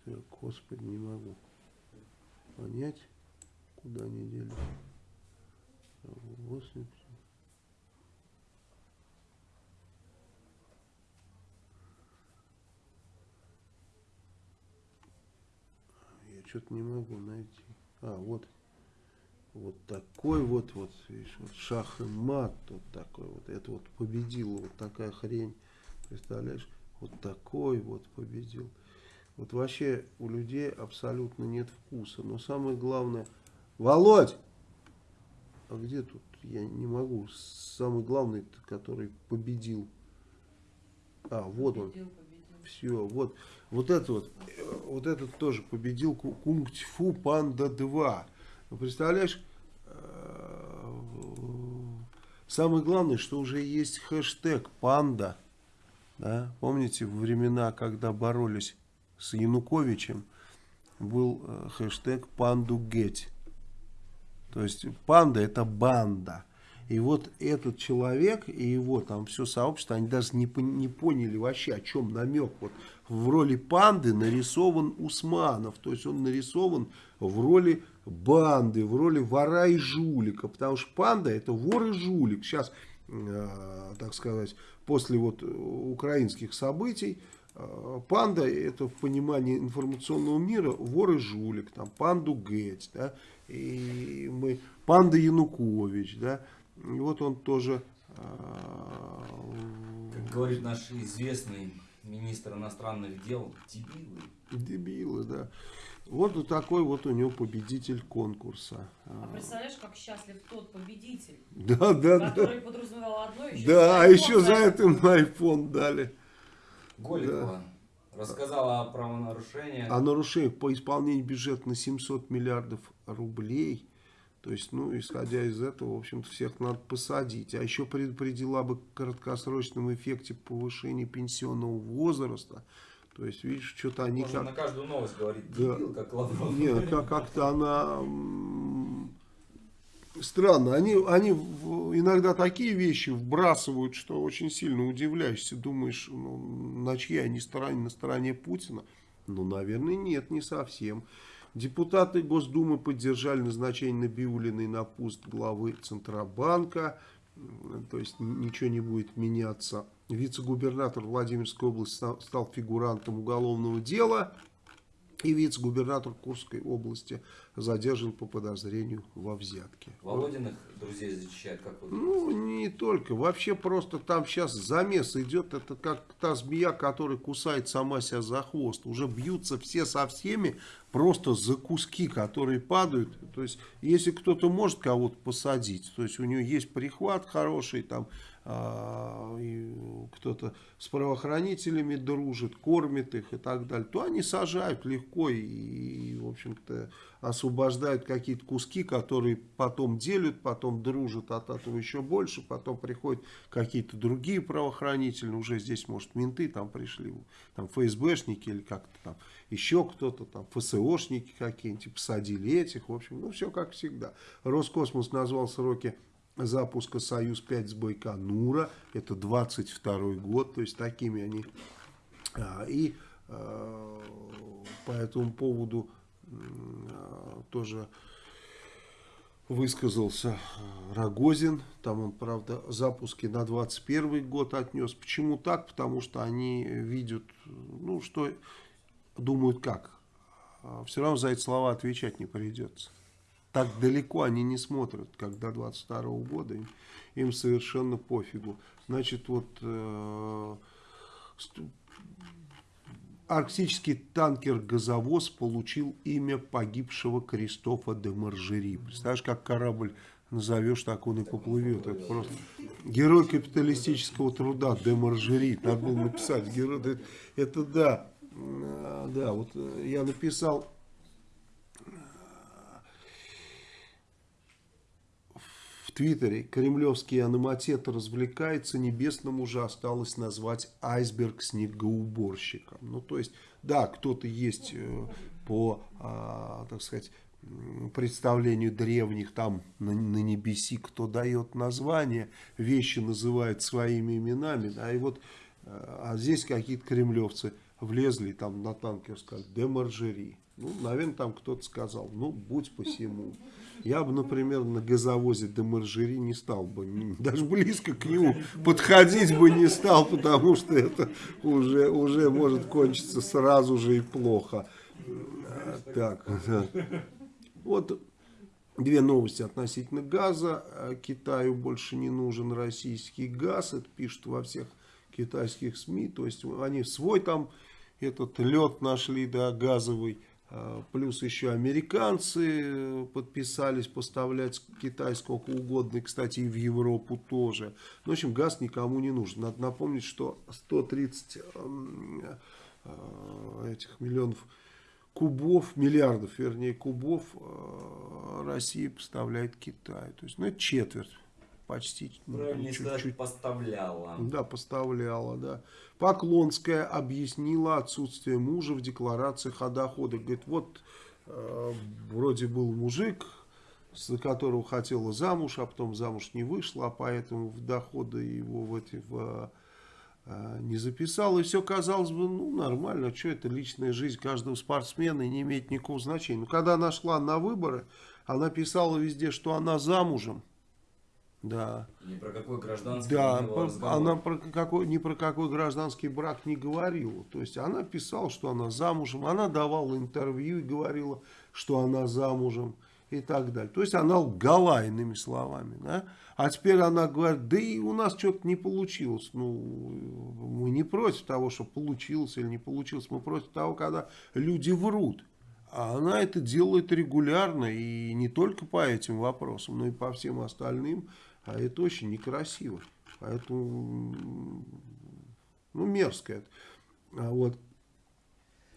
Так, господи, не могу понять, куда они делись. 80. что-то не могу найти. А, вот. Вот такой вот, вот, видишь, вот шах и мат, вот такой вот. Это вот победил, вот такая хрень. Представляешь? Вот такой вот победил. Вот вообще у людей абсолютно нет вкуса. Но самое главное... Володь! А где тут? Я не могу. Самый главный, который победил. А, вот он. Все, вот. Вот это вот, вот этот тоже победил Кунг-Фу Панда 2. Ну, представляешь, э, самое главное, что уже есть хэштег Панда. Да? Помните, времена, когда боролись с Януковичем, был э, хэштег Панду Геть. То есть панда это банда. И вот этот человек и его там все сообщество, они даже не, не поняли вообще, о чем намек. Вот в роли панды нарисован Усманов, то есть он нарисован в роли банды, в роли вора и жулика, потому что панда это вор и жулик. Сейчас, э, так сказать, после вот украинских событий, э, панда это в понимании информационного мира вор и жулик, там панду Геть, да, и мы, панда Янукович, да, и вот он тоже... А, как говорит наш известный министр иностранных дел, дебилы. Дебилы, да. Вот такой вот у него победитель конкурса. А представляешь, как счастлив тот победитель, да, да, который да. подразумевал одно, еще Да, а еще за это ему iPhone дали. Голикова да. рассказала о правонарушениях. О нарушениях по исполнению бюджета на 700 миллиардов рублей. То есть, ну, исходя из этого, в общем-то, всех надо посадить. А еще предупредила бы краткосрочном эффекте повышения пенсионного возраста. То есть, видишь, что-то они Можно как... на каждую новость говорить, да. дебил, как Лавров. Нет, как- как-то она... Странно. Они, они иногда такие вещи вбрасывают, что очень сильно удивляешься. Думаешь, ну, на чьей они стороне, на стороне Путина? Ну, наверное, нет, не совсем. Депутаты Госдумы поддержали назначение Набиулиной на пост главы Центробанка. То есть ничего не будет меняться. Вице-губернатор Владимирской области стал фигурантом уголовного дела. И вице-губернатор Курской области задержан по подозрению во взятке. Володиных друзей защищает, как вы Ну, не только. Вообще просто там сейчас замес идет. Это как та змея, которая кусает сама себя за хвост. Уже бьются все со всеми просто за куски, которые падают. То есть, если кто-то может кого-то посадить, то есть у него есть прихват хороший, там кто-то с правоохранителями дружит, кормит их и так далее, то они сажают легко и, и в общем-то, освобождают какие-то куски, которые потом делят, потом дружат от этого еще больше, потом приходят какие-то другие правоохранители, уже здесь, может, менты там пришли, там ФСБшники или как-то там, еще кто-то там, ФСОшники какие-нибудь, посадили этих, в общем, ну, все как всегда. Роскосмос назвал сроки запуска «Союз-5» с Байконура. Это 22 год, то есть такими они. А, и а, по этому поводу а, тоже высказался Рогозин. Там он, правда, запуски на 21 год отнес. Почему так? Потому что они видят, ну, что думают как. Все равно за эти слова отвечать не придется так далеко они не смотрят, как до 22 года, им, им совершенно пофигу. Значит, вот э, арктический танкер-газовоз получил имя погибшего Кристофа де Маржери. Представляешь, как корабль назовешь, так он и поплывет. Это просто герой капиталистического труда де Маржери. Надо было написать. Герой, это, это да. А, Да, вот э, я написал Твиттере кремлевский аноматет развлекается, небесному же осталось назвать айсберг снегоуборщиком. Ну, то есть, да, кто-то есть э, по, а, так сказать, представлению древних там на, на небеси, кто дает название, вещи называют своими именами, да, и вот, э, а здесь какие-то кремлевцы влезли там на танкер, сказали, де Маржери. Ну, наверное, там кто-то сказал, ну, будь посему. Я бы, например, на газовозе де Маржери не стал бы, даже близко к нему подходить бы не стал, потому что это уже, уже может кончиться сразу же и плохо. А, Так, да. вот две новости относительно газа. А, Китаю больше не нужен российский газ, это пишут во всех китайских СМИ, то есть они свой там этот лед нашли, да, газовый, плюс еще американцы э, подписались поставлять Китай сколько угодно, и, кстати, и в Европу тоже. Ну, в общем, газ никому не нужен. Надо напомнить, что 130 эм, э, этих миллионов кубов, миллиардов, вернее, кубов э, Россия поставляет Китаю. То есть, ну, четверть почти. ну, чуть-чуть. поставляла. Да, поставляла, да. Поклонская объяснила отсутствие мужа в декларациях о доходах. Говорит, вот э, вроде был мужик, за которого хотела замуж, а потом замуж не вышла, а поэтому в доходы его в эти в, э, не записал. И все казалось бы, ну, нормально, что это личная жизнь каждого спортсмена и не имеет никакого значения. Но когда она шла на выборы, она писала везде, что она замужем. Да. Ни про какой гражданский Да, про- она про какой, ни про какой гражданский брак не говорила. То есть она писала, что она замужем, она давала интервью и говорила, что она замужем и так далее. То есть она лгала, иными словами. Да? А теперь она говорит, да и у нас что-то не получилось. Ну, мы не против того, что получилось или не получилось. Мы против того, когда люди врут. А она это делает регулярно и не только по этим вопросам, но и по всем остальным. А это очень некрасиво. Поэтому, м, ну, мерзко это. А вот.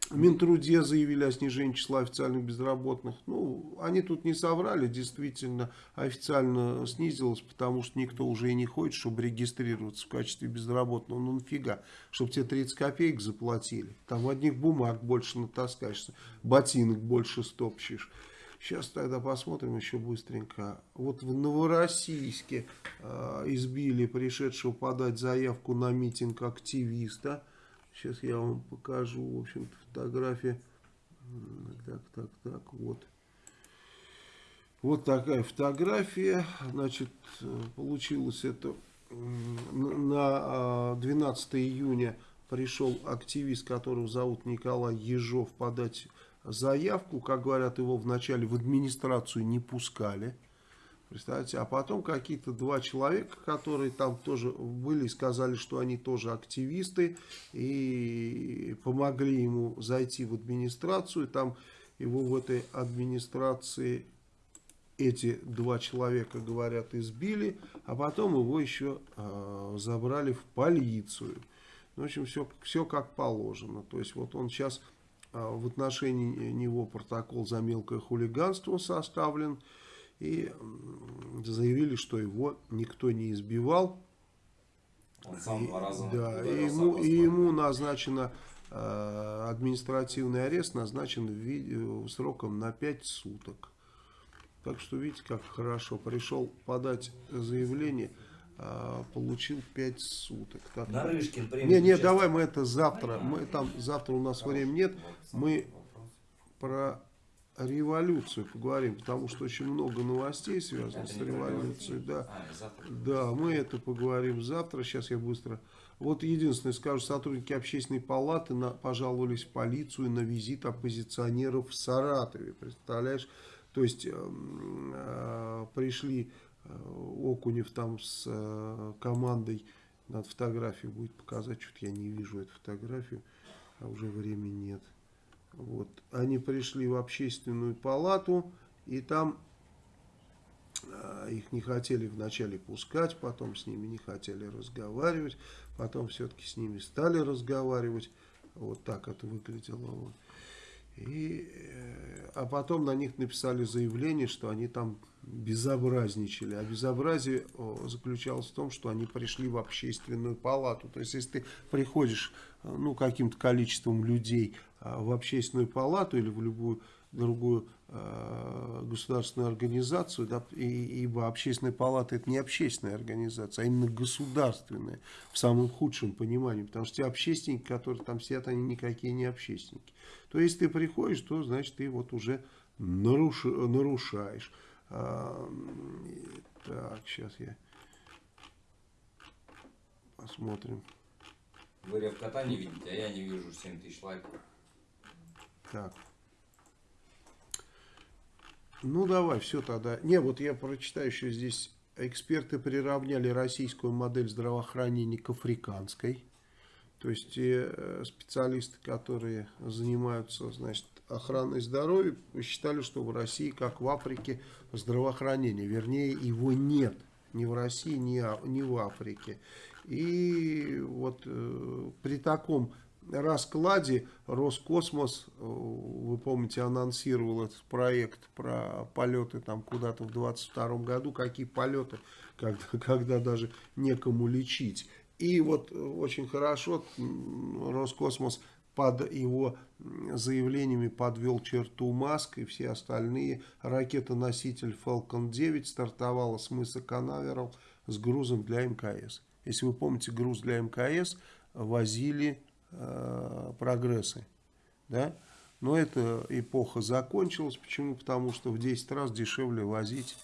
Минтруде заявили о снижении числа официальных безработных. Ну, они тут не соврали, действительно, официально снизилось, потому что никто уже и не хочет, чтобы регистрироваться в качестве безработного. Ну, нафига, чтобы тебе 30 копеек заплатили. Там одних бумаг больше натаскаешься, ботинок больше стопчешь. Сейчас тогда посмотрим еще быстренько. Вот в Новороссийске э, избили пришедшего подать заявку на митинг активиста. Сейчас я вам покажу, в общем-то, фотографии. Так, так, так, вот. Вот такая фотография. Значит, получилось это на а, 12 июня пришел активист, которого зовут Николай Ежов, подать заявку. Как говорят, его вначале в администрацию не пускали. Представляете, а потом какие-то два человека, которые там тоже были, сказали, что они тоже активисты, и помогли ему зайти в администрацию. Там его в этой администрации эти два человека, говорят, избили, а потом его еще э, забрали в полицию. Ну, в общем, все, все как положено. То есть, вот он сейчас в отношении него протокол за мелкое хулиганство составлен. И заявили, что его никто не избивал. Он сам два раза Да, и ему, и ему назначено э, административный арест, назначен в виде- сроком на 5 суток. Так что видите, как хорошо. Пришел подать заявление, получил 5 суток. Так, Нарышкин примет не, не, давай мы это завтра. Мы там завтра у нас времени нет. Мы про революцию поговорим, потому что очень много новостей связано с революцией. Да. А. Да, мы это поговорим завтра. Сейчас я быстро. Вот единственное скажу, сотрудники общественной палаты на, пожаловались в полицию на визит оппозиционеров в Саратове. Представляешь? То есть эм, э, пришли э, Окунев там с э, командой, надо фотографию будет показать, что-то я не вижу эту фотографию. а уже времени нет. Вот. Они пришли в общественную палату, и там а, их не хотели вначале пускать, потом с ними не хотели разговаривать, потом все-таки с ними стали разговаривать. Вот так это выглядело. И, э, а потом на них написали заявление, что они там безобразничали. А безобразие заключалось в том, что они пришли в общественную палату. То есть, если ты приходишь э, ну, каким-то количеством людей а, в общественную палату или в любую другую э, государственную организацию, да, и, ибо общественная палата это не общественная организация, а именно государственная в самом худшем понимании, потому что те общественники, которые там сидят, они никакие не общественники. То есть ты приходишь, то значит ты вот уже наруш, нарушаешь. А, так, сейчас я посмотрим. Вы рев кота не видите, а я не вижу 7 тысяч лайков. Так. Ну, давай, все тогда. Не, вот я прочитаю еще здесь. Эксперты приравняли российскую модель здравоохранения к африканской. То есть э, специалисты, которые занимаются значит, охраной здоровья, посчитали, что в России, как в Африке, здравоохранение. Вернее, его нет ни в России, ни, ни в Африке. И вот э, при таком раскладе Роскосмос, э, вы помните, анонсировал этот проект про полеты там куда-то в 22 году. Какие полеты, когда, когда даже некому лечить. И вот очень хорошо Роскосмос под его заявлениями подвел черту Маск и все остальные. Ракета-носитель Falcon 9 стартовала с мыса Канаверал с грузом для МКС. Если вы помните, груз для МКС возили э, прогрессы. Да? Но эта эпоха закончилась. Почему? Потому что в 10 раз дешевле возить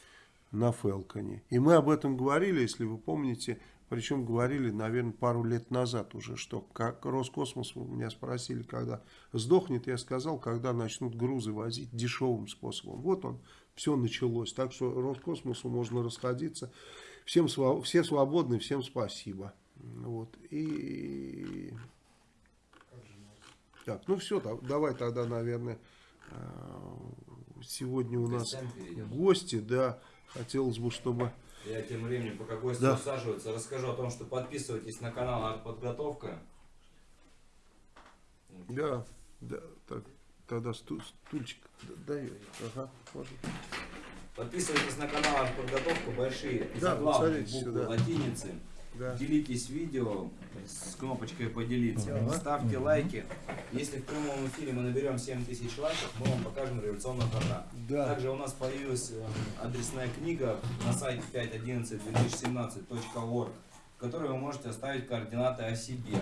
на Фелконе. И мы об этом говорили, если вы помните, причем говорили, наверное, пару лет назад уже, что как Роскосмос меня спросили, когда сдохнет, я сказал, когда начнут грузы возить дешевым способом. Вот он, все началось. Так что Роскосмосу можно расходиться. Всем, все свободны, всем спасибо. Вот. И... Так, ну все, давай тогда, наверное, а, сегодня у нас гости, да, хотелось бы, чтобы... Я тем временем, пока гости да. усаживаются, расскажу о том, что подписывайтесь на канал Артподготовка. Да, да, так, тогда сту, стульчик дай, ага, можно. Подписывайтесь на канал Артподготовка, большие да, заглавные буквы сюда. латиницы. Да. Делитесь видео с кнопочкой поделиться. Ага. Ставьте лайки. Если в прямом эфире мы наберем 7000 лайков, мы вам покажем революционного кота. Да. Также у нас появилась э, адресная книга на сайте 511-2017.org, в которой вы можете оставить координаты о себе.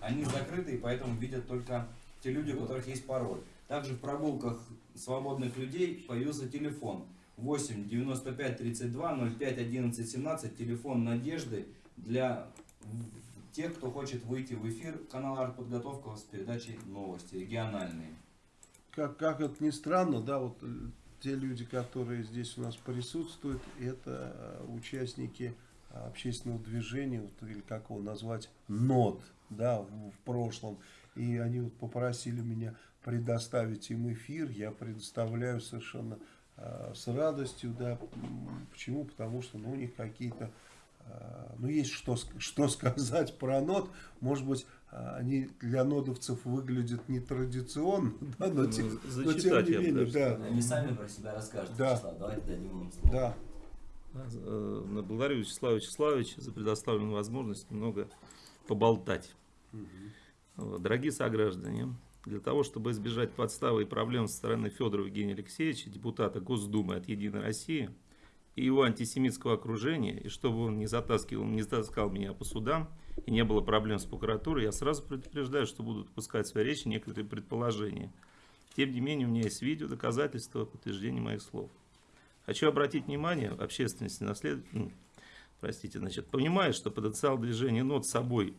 Они закрыты, и поэтому видят только те люди, у которых есть пароль. Также в прогулках свободных людей появился телефон 8 95 32 05 11 17, телефон Надежды для тех, кто хочет выйти в эфир канала «Артподготовка» с передачей «Новости» региональные. Как, как это ни странно, да, вот э, те люди, которые здесь у нас присутствуют, это э, участники общественного движения, вот, или как его назвать, НОД, да, в, в прошлом. И они вот попросили меня предоставить им эфир, я предоставляю совершенно э, с радостью, да, почему? Потому что ну, у них какие-то Э, ну, есть что, что сказать про нод. Может быть, э, они для нодовцев выглядят нетрадиционно, да, но, ну, тем, но тем не менее, да. Они сами про себя расскажут, да. Вячеслав, давайте дадим им слово. Да. Э, благодарю Вячеслава Вячеславовича за предоставленную возможность немного поболтать. Угу. Дорогие сограждане, для того, чтобы избежать подставы и проблем со стороны Федора Евгения Алексеевича, депутата Госдумы от «Единой России», и его антисемитского окружения, и чтобы он не затаскивал, не затаскал меня по судам, и не было проблем с прокуратурой, я сразу предупреждаю, что будут пускать в своей речи некоторые предположения. Тем не менее, у меня есть видео, доказательства, подтверждение моих слов. Хочу обратить внимание общественности на след... ну, простите, значит, понимая, что потенциал движения нот собой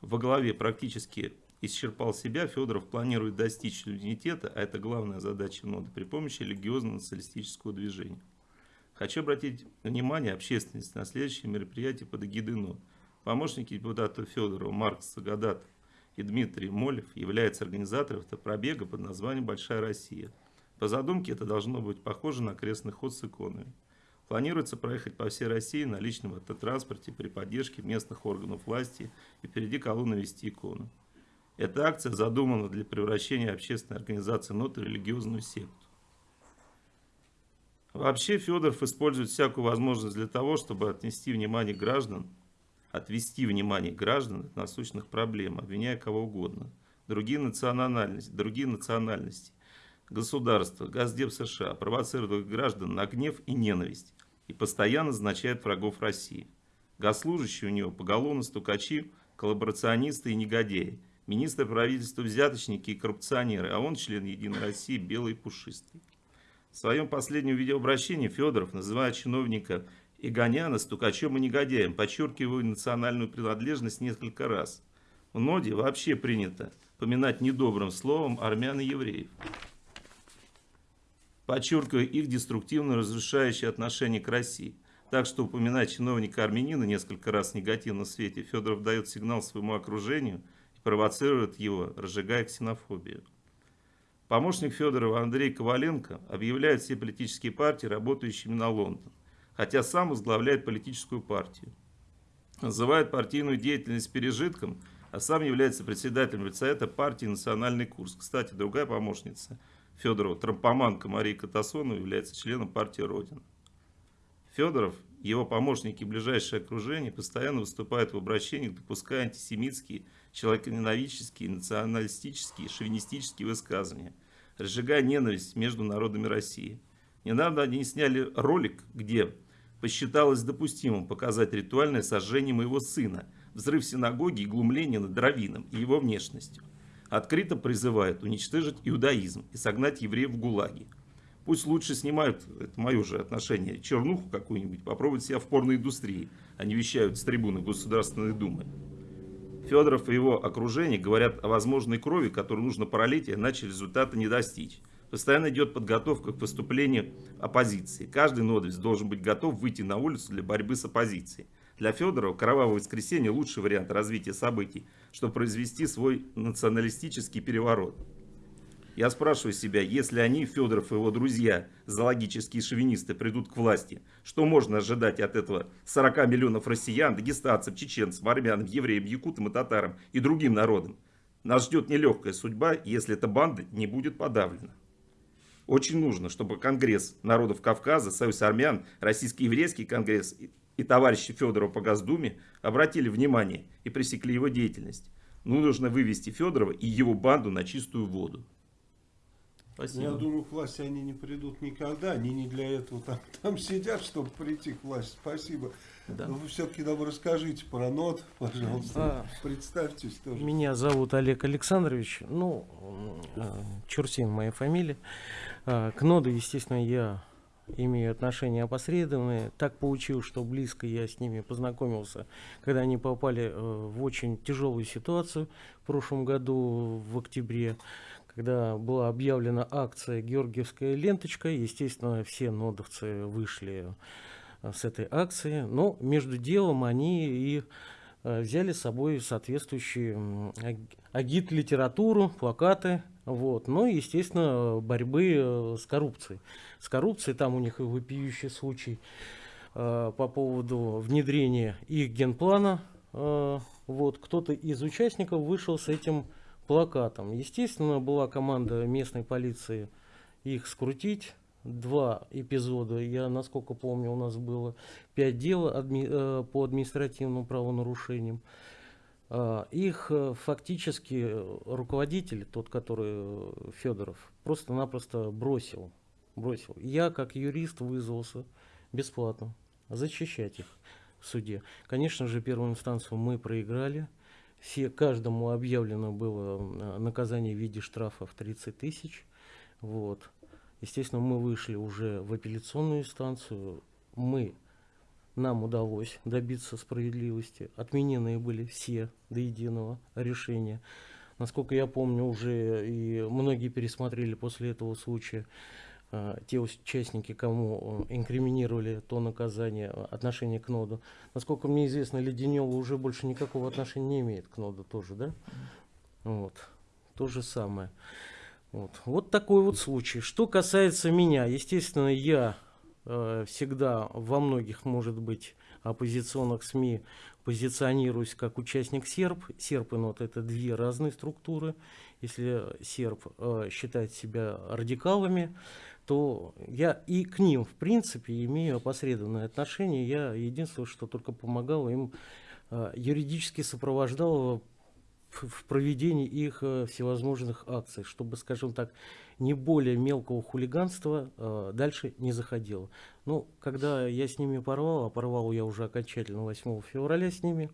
во главе практически исчерпал себя, Федоров планирует достичь унитета, а это главная задача ноды, при помощи религиозно-националистического движения. Хочу обратить внимание общественности на следующее мероприятие под эгидой НО. Помощники депутата Федорова Марк Сагадат и Дмитрий Молев являются организаторами автопробега под названием «Большая Россия». По задумке это должно быть похоже на крестный ход с иконами. Планируется проехать по всей России на личном автотранспорте при поддержке местных органов власти и впереди колонны вести икону. Эта акция задумана для превращения общественной организации НОТ в религиозную секту. Вообще Федоров использует всякую возможность для того, чтобы отнести внимание граждан, отвести внимание граждан от насущных проблем, обвиняя кого угодно. Другие национальности, другие национальности, государства, Газдеп США провоцируют граждан на гнев и ненависть и постоянно назначает врагов России. Госслужащие у него поголовно стукачи, коллаборационисты и негодяи. Министр правительства взяточники и коррупционеры, а он член Единой России, белый и пушистый. В своем последнем видеообращении Федоров называет чиновника Игоняна стукачом и негодяем, подчеркивая национальную принадлежность несколько раз. В ноде вообще принято поминать недобрым словом армян и евреев, подчеркивая их деструктивно разрушающее отношение к России. Так что упоминать чиновника армянина несколько раз в негативном свете Федоров дает сигнал своему окружению и провоцирует его, разжигая ксенофобию. Помощник Федорова Андрей Коваленко объявляет все политические партии работающими на Лондон, хотя сам возглавляет политическую партию. Называет партийную деятельность пережитком, а сам является председателем Совета партии «Национальный курс». Кстати, другая помощница Федорова, трампоманка Мария Катасонова, является членом партии «Родина». Федоров, его помощники и ближайшее окружение постоянно выступают в обращениях, допуская антисемитские, человеконенавидческие, националистические, шовинистические высказывания, разжигая ненависть между народами России. Недавно они сняли ролик, где посчиталось допустимым показать ритуальное сожжение моего сына, взрыв синагоги и глумление над Равином и его внешностью. Открыто призывают уничтожить иудаизм и согнать евреев в ГУЛАГи. Пусть лучше снимают, это мое же отношение, чернуху какую-нибудь, попробовать себя в порноиндустрии, а не вещают с трибуны Государственной Думы. Федоров и его окружение говорят о возможной крови, которую нужно пролить, иначе результата не достичь. Постоянно идет подготовка к выступлению оппозиции. Каждый нодовец должен быть готов выйти на улицу для борьбы с оппозицией. Для Федорова кровавое воскресенье лучший вариант развития событий, чтобы произвести свой националистический переворот. Я спрашиваю себя, если они, Федоров и его друзья, зоологические шовинисты, придут к власти, что можно ожидать от этого 40 миллионов россиян, дагестанцев, чеченцев, армян, евреев, якутам и татарам и другим народам? Нас ждет нелегкая судьба, если эта банда не будет подавлена. Очень нужно, чтобы Конгресс народов Кавказа, Союз армян, Российский еврейский конгресс и, товарищи Федорова по Госдуме обратили внимание и пресекли его деятельность. Ну, нужно вывести Федорова и его банду на чистую воду. Спасибо. Я думаю, к власти они не придут никогда. Они не для этого там, там сидят, чтобы прийти к власти. Спасибо. Да. Но вы все-таки нам расскажите про НОТ, пожалуйста. А, Представьтесь тоже. Меня зовут Олег Александрович. Ну, Чурсин моя фамилия. А, к НОДу, естественно, я имею отношения опосредованные. Так получилось, что близко я с ними познакомился, когда они попали э, в очень тяжелую ситуацию в прошлом году, в октябре когда была объявлена акция «Георгиевская ленточка», естественно, все нодовцы вышли э, с этой акции, но между делом они и э, взяли с собой соответствующие агит-литературу, плакаты, вот. Ну и, естественно, борьбы э, с коррупцией. С коррупцией там у них и вопиющий случай по поводу внедрения их генплана. вот. Кто-то из участников вышел с этим плакатом. Естественно, была команда местной полиции их скрутить. Два эпизода, я насколько помню, у нас было пять дел адми э, по административным правонарушениям. Э, их э, фактически руководитель, тот, который э, Федоров, просто-напросто бросил. бросил. Я, как юрист, вызвался бесплатно защищать их в суде. Конечно же, первую инстанцию мы проиграли все, каждому объявлено было наказание в виде штрафа в 30 тысяч. Вот. Естественно, мы вышли уже в апелляционную инстанцию. Мы, нам удалось добиться справедливости. Отменены были все до единого решения. Насколько я помню, уже и многие пересмотрели после этого случая Э, те участники, кому э, инкриминировали то наказание, э, отношение к ноду. Насколько мне известно, Леденева уже больше никакого отношения не имеет к ноду тоже, да? Вот. То же самое. Вот. вот такой вот случай. Что касается меня, естественно, я э, всегда во многих, может быть, оппозиционных СМИ позиционируюсь как участник СЕРБ. СЕРБ и НОД это две разные структуры. Если СЕРБ э, считает себя радикалами, то я и к ним, в принципе, имею опосредованное отношение. Я единственное, что только помогал им, э, юридически сопровождал в проведении их э, всевозможных акций, чтобы, скажем так, не более мелкого хулиганства э, дальше не заходило. Ну, когда я с ними порвал, а порвал я уже окончательно 8 февраля с ними,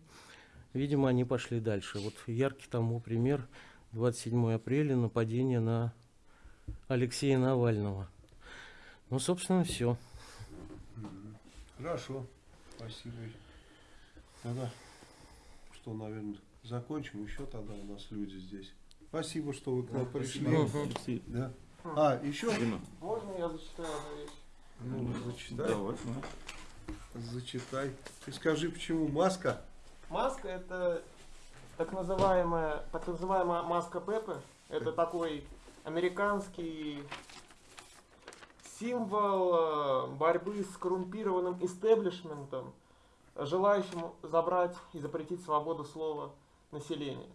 видимо, они пошли дальше. Вот яркий тому пример 27 апреля нападение на Алексея Навального. Ну, собственно, все. Хорошо. Спасибо. Тогда что, наверное, закончим. Еще тогда у нас люди здесь. Спасибо, что вы к нам пришли. Алексей, Да. А, еще? Дима, Можно я зачитаю одну вещь? Ну, зачитай. давай, ну. Зачитай. Ты скажи, почему маска? Маска это так называемая, так называемая маска Пепе. Это такой американский символ э, борьбы с коррумпированным истеблишментом, желающим забрать и запретить свободу слова населения.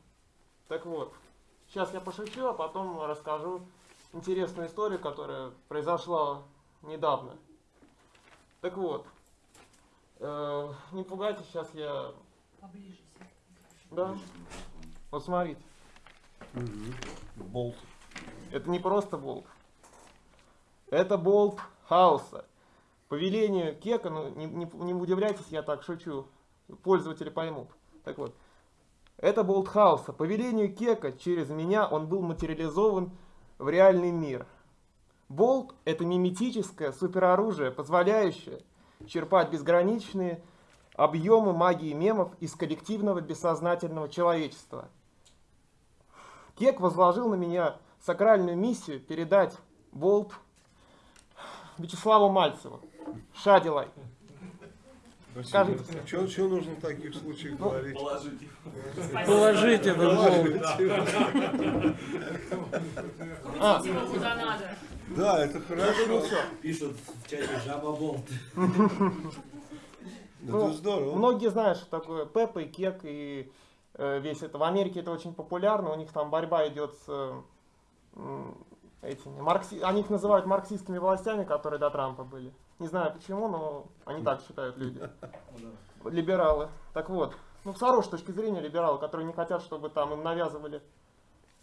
Так вот, сейчас я пошучу, а потом расскажу интересную историю, которая произошла недавно. Так вот, э, не пугайтесь, сейчас я Поближе да. Вот смотрите, Болт. это не просто болт. Это болт хаоса. По велению Кека, ну не, не- не удивляйтесь, я так шучу, пользователи поймут. Так вот, это болт хаоса. По велению Кека через меня он был материализован в реальный мир. Болт — это миметическое супероружие, позволяющее черпать безграничные объемы магии мемов из коллективного бессознательного человечества. Кек возложил на меня сакральную миссию передать болт Вячеславу Мальцеву. Шадилай. Скажите. Что, что нужно в таких случаях говорить? Положите болт. А, Его куда надо. Да, это хорошо. Пишут в чате Жаба Болт. Ну, это здорово. Многие знают, что такое Пеппа и Кек и э, весь это. В Америке это очень популярно. У них там борьба идет с э, этими маркси... Они их называют марксистскими властями, которые до Трампа были. Не знаю почему, но они так считают люди. Либералы. Так вот, ну с хорошей точки зрения либералы, которые не хотят, чтобы там им навязывали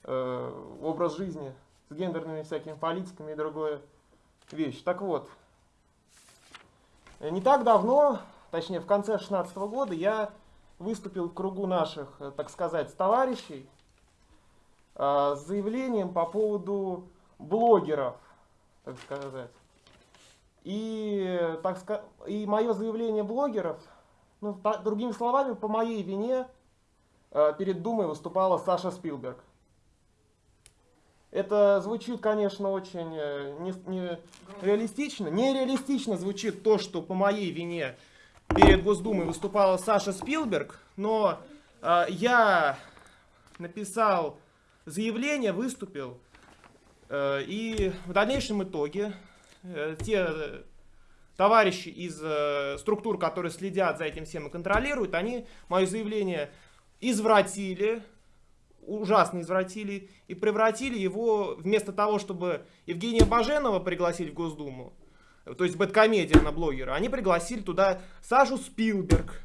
э, образ жизни с гендерными всякими политиками и другое вещь. Так вот, не так давно, точнее в конце 2016 года, я выступил в кругу наших, э, так сказать, товарищей э, с заявлением по поводу блогеров, так сказать. И, так ска- и мое заявление блогеров, ну, та- другими словами, по моей вине э, перед Думой выступала Саша Спилберг. Это звучит, конечно, очень э, не, не реалистично. Нереалистично звучит то, что по моей вине перед Госдумой выступала Саша Спилберг, но э, я написал заявление, выступил, и в дальнейшем итоге э, те э, товарищи из э, структур, которые следят за этим всем и контролируют, они мое заявление извратили, ужасно извратили и превратили его, вместо того, чтобы Евгения Баженова пригласить в Госдуму, то есть бэткомедия на блогера, они пригласили туда Сашу Спилберг.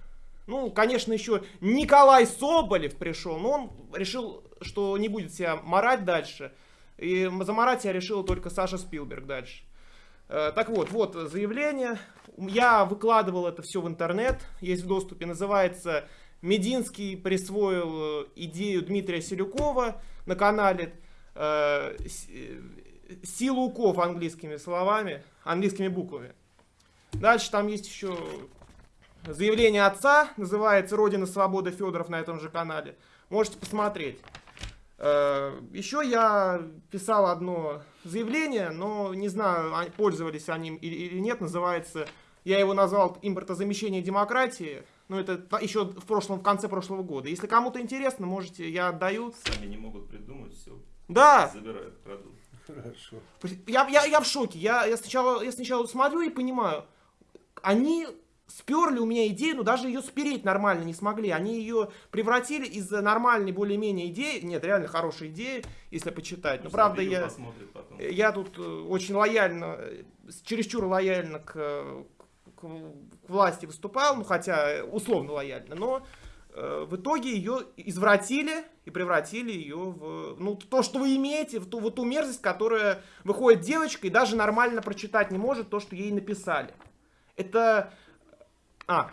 Ну, конечно, еще Николай Соболев пришел, но он решил, что не будет себя морать дальше. И заморать себя решила только Саша Спилберг дальше. Э, Так вот, вот заявление. Я выкладывал это все в интернет, есть в доступе, называется Мединский присвоил э, идею Дмитрия Селюкова на канале э, Силуков английскими словами, английскими буквами. Дальше там есть еще заявление отца, называется «Родина свобода Федоров» на этом же канале. Можете посмотреть. Э, Еще я писал одно заявление, но не знаю, а- пользовались они им или нет, называется, я его назвал «Импортозамещение демократии». Ну, это еще в прошлом, в конце прошлого года. Если кому-то интересно, можете, я отдаю. Сами не могут придумать, все, Да, забирают, крадут. Хорошо. я, я, я в шоке. Я, я, сначала, я сначала смотрю и понимаю, они сперли у меня идею, но даже ее спереть нормально не смогли. Они ее превратили из нормальной более-менее идеи, нет, реально хорошая идея, если почитать. Но Пусть правда я... потом. Я тут э, очень лояльно, э, чересчур лояльно к, э, к, к власти выступал, ну хотя э, условно лояльно, но э, в итоге ее извратили и превратили ее в ну, то, что вы имеете, в ту, в ту мерзость, которая выходит девочка и даже нормально прочитать не может то, что ей написали. Это... А,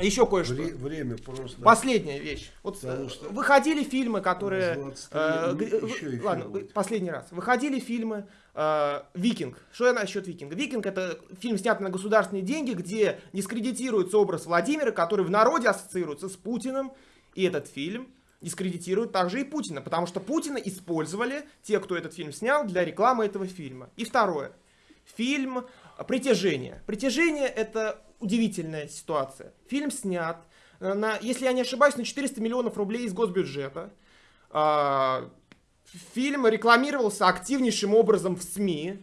еще кое-что. вре- время просто. Последняя вещь. Вот э, что выходили фильмы, которые... у нас 23 э, еще ладно, будет. последний раз. Выходили фильмы э, «Викинг». Что я насчет «Викинга»? «Викинг» — это фильм, снятый на государственные деньги, где дискредитируется образ Владимира, который в народе ассоциируется с Путиным. И этот фильм дискредитирует также и Путина, потому что Путина использовали те, кто этот фильм снял, для рекламы этого фильма. И второе. Фильм «Притяжение». «Притяжение» — это удивительная ситуация. Фильм снят, э, на, если я не ошибаюсь, на 400 миллионов рублей из госбюджета. А, Фильм рекламировался активнейшим образом в СМИ.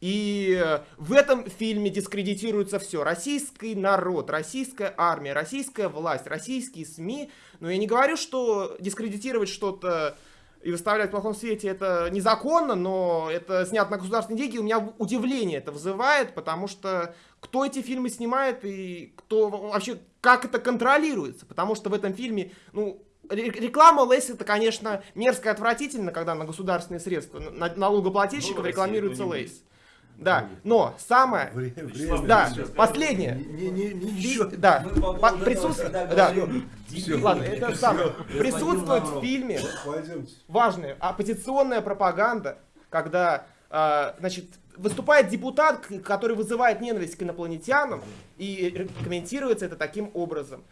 И э, в этом фильме дискредитируется все. Российский народ, российская армия, российская власть, российские СМИ. Но я не говорю, что дискредитировать что-то и выставлять в плохом свете это незаконно, но это снято на государственные деньги. У меня удивление это вызывает, потому что кто эти фильмы снимает и кто вообще, как это контролируется. Потому что в этом фильме, ну, ре- реклама Lay's это, конечно, мерзко и отвратительно, когда на государственные средства на- налогоплательщиков Ну, рекламируется Lay's. Да, но самое... Время. Да, Сейчас последнее. Не, не, не, еще. Да, по всегда да. Дебил. Ладно, это самое. Присутствует в фильме Пойдемте. важная оппозиционная пропаганда, когда, а, значит, выступает депутат, который вызывает ненависть к инопланетянам, и комментируется это таким образом.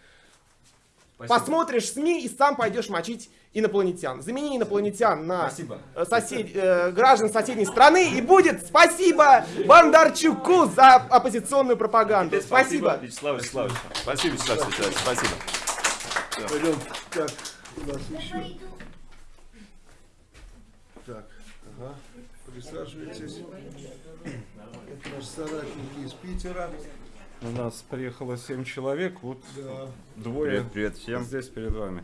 Спасибо. Посмотришь СМИ и сам пойдешь мочить инопланетян. Замени инопланетян на Спасибо. э, сосед- э, граждан соседней страны, и будет спасибо Бондарчуку за оппозиционную пропаганду. Теперь Спасибо. Вячеслав Вячеславович. Спасибо, Вячеслав Вячеславович. Спасибо. Пойдем. Так, у нас еще. Так, ага. Присаживайтесь. Наши соратники из Питера. У нас приехало 7 человек, вот Да. двое Привет, привет всем. здесь перед вами.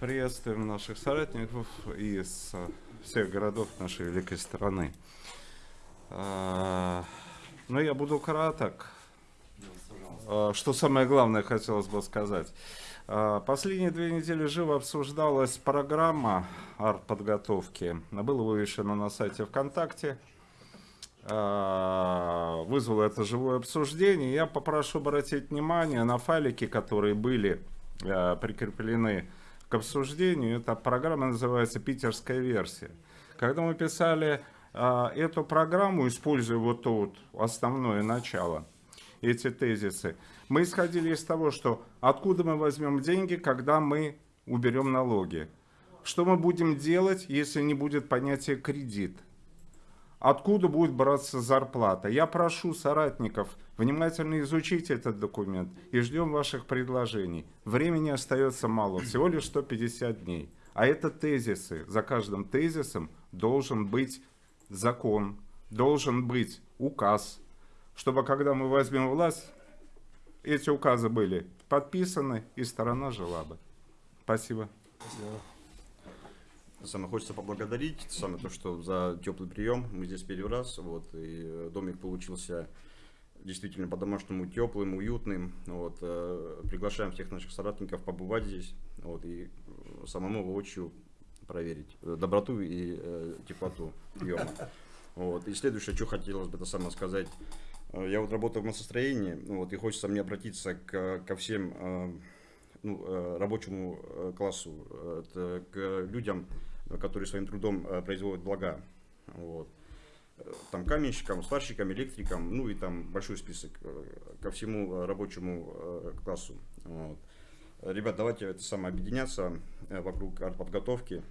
Приветствуем наших соратников из э, всех городов нашей великой страны. А, Ну, я буду краток. А, Что самое главное хотелось бы сказать. А, Последние две недели живо обсуждалась программа артподготовки. Было вывешено на сайте ВКонтакте. А, Вызвало это живое обсуждение. Я попрошу обратить внимание на файлики, которые были а, прикреплены к обсуждению. Эта программа называется «Питерская версия». Когда мы писали а, эту программу, используя вот то вот основное начало, эти тезисы, мы исходили из того, что откуда мы возьмем деньги, когда мы уберем налоги. Что мы будем делать, если не будет понятия кредит? Откуда будет браться зарплата? Я прошу соратников внимательно изучить этот документ и ждем ваших предложений. Времени остается мало, всего лишь 150 дней. А это тезисы. За каждым тезисом должен быть закон, должен быть указ, чтобы когда мы возьмем власть, эти указы были подписаны и сторона жила бы. Спасибо. Самое хочется поблагодарить, самое то, что за теплый прием. Мы здесь первый раз, вот, и э, домик получился действительно по-домашнему теплым, уютным. Вот, э, приглашаем всех наших соратников побывать здесь, вот, и э, самому воочию проверить доброту и э, теплоту приема. Вот. И следующее, что хотелось бы это самое сказать. Я вот работаю в массостроении, ну вот, и хочется мне обратиться к, ко всем э, ну, э, рабочему э, классу, э, к людям, которые своим трудом производят блага. Вот. Там каменщикам, сварщикам, электрикам, ну и там большой список ко всему рабочему классу. Вот. Ребят, давайте это самое объединяться вокруг подготовки.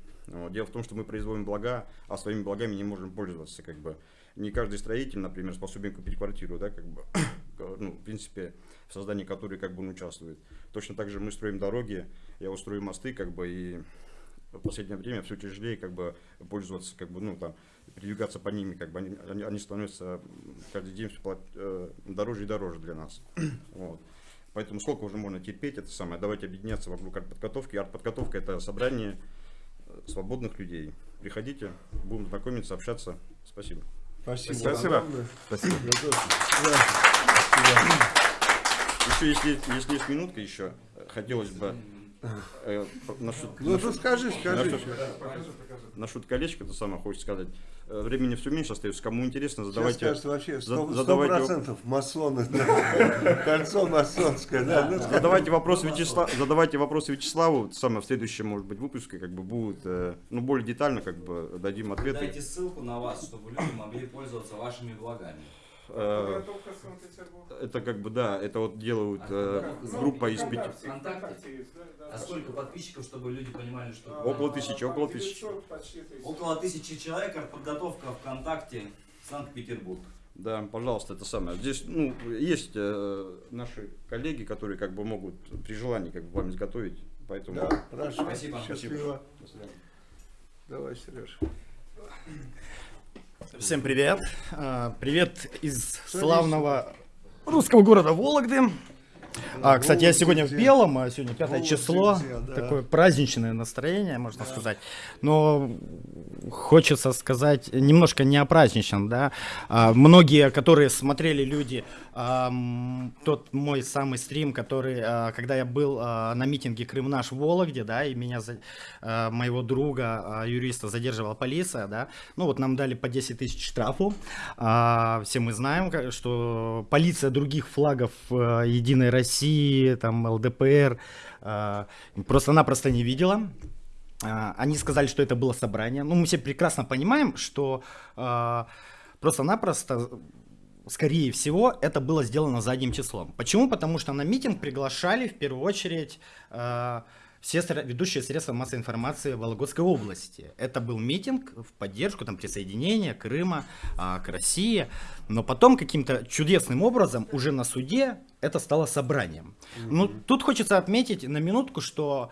Дело в том, что мы производим блага, а своими благами не можем пользоваться. Как бы. Не каждый строитель, например, способен купить квартиру, да, как бы. Ну, в принципе, в создании которой как бы он участвует. Точно так же мы строим дороги, я устрою мосты, как бы, и в последнее время все тяжелее как бы пользоваться, как бы, ну, там, передвигаться по ними, как бы они, они, становятся каждый день все э, дороже и дороже для нас. Вот. Поэтому сколько уже можно терпеть это самое, давайте объединяться вокруг артподготовки. Артподготовка это собрание э, свободных людей. Приходите, будем знакомиться, общаться. Спасибо. Спасибо. Спасибо. Спасибо. Еще если, если есть минутка еще, э, хотелось бы э, насчет, Ну, насчет- тут скажи, скажи. насчет- насчет колечка, это самое хочется сказать. Э, Времени все меньше остается. Кому интересно, Сейчас задавайте. скажут вообще за- 100%, задавайте- процентов масоны. да. Кольцо масонское. да, ну, Задавайте вопросы Вячеславу, задавайте вопросы Вячеславу, самое в следующем, может быть, выпуске, как бы будет, э, ну, более детально, как бы, дадим ответы. Дайте ссылку на вас, чтобы люди могли пользоваться вашими благами. Э, Это как бы, да, это вот делают э, группа из пяти, Вконтакте. А сколько подписчиков, чтобы люди понимали, что... около тысячи, около тысячи. Около тысячи человек, подготовка ВКонтакте, Санкт-Петербург. Да, пожалуйста, это самое. Здесь, ну, есть э, наши коллеги, которые как бы могут при желании как бы вам изготовить, поэтому. Да, хорошо. Спасибо. Счастливо. Давай, Сереж. Всем привет. А, Привет из славного русского города Вологды. А, кстати, я сегодня в белом, а сегодня пятое число. Такое праздничное настроение, можно сказать. Но хочется сказать немножко не о праздничном, да. А, многие, которые смотрели люди, тот мой самый стрим, который, а, когда я был а, на митинге Крым наш в Вологде, да, и меня, а, моего друга, юриста, задерживала полиция, да. Ну вот нам дали по 10 тысяч штрафу. Все мы знаем, что полиция других флагов Единой России, там ЛДПР, просто-напросто не видела. Они сказали, что это было собрание. Ну, мы все прекрасно понимаем, что просто-напросто, скорее всего, это было сделано задним числом. Почему? Потому что на митинг приглашали в первую очередь а, все ведущие средства массовой информации Вологодской области. Это был митинг в поддержку там, присоединения Крыма а, к России. Но потом каким-то чудесным образом уже на суде это стало собранием. Ну, тут хочется отметить на минутку, что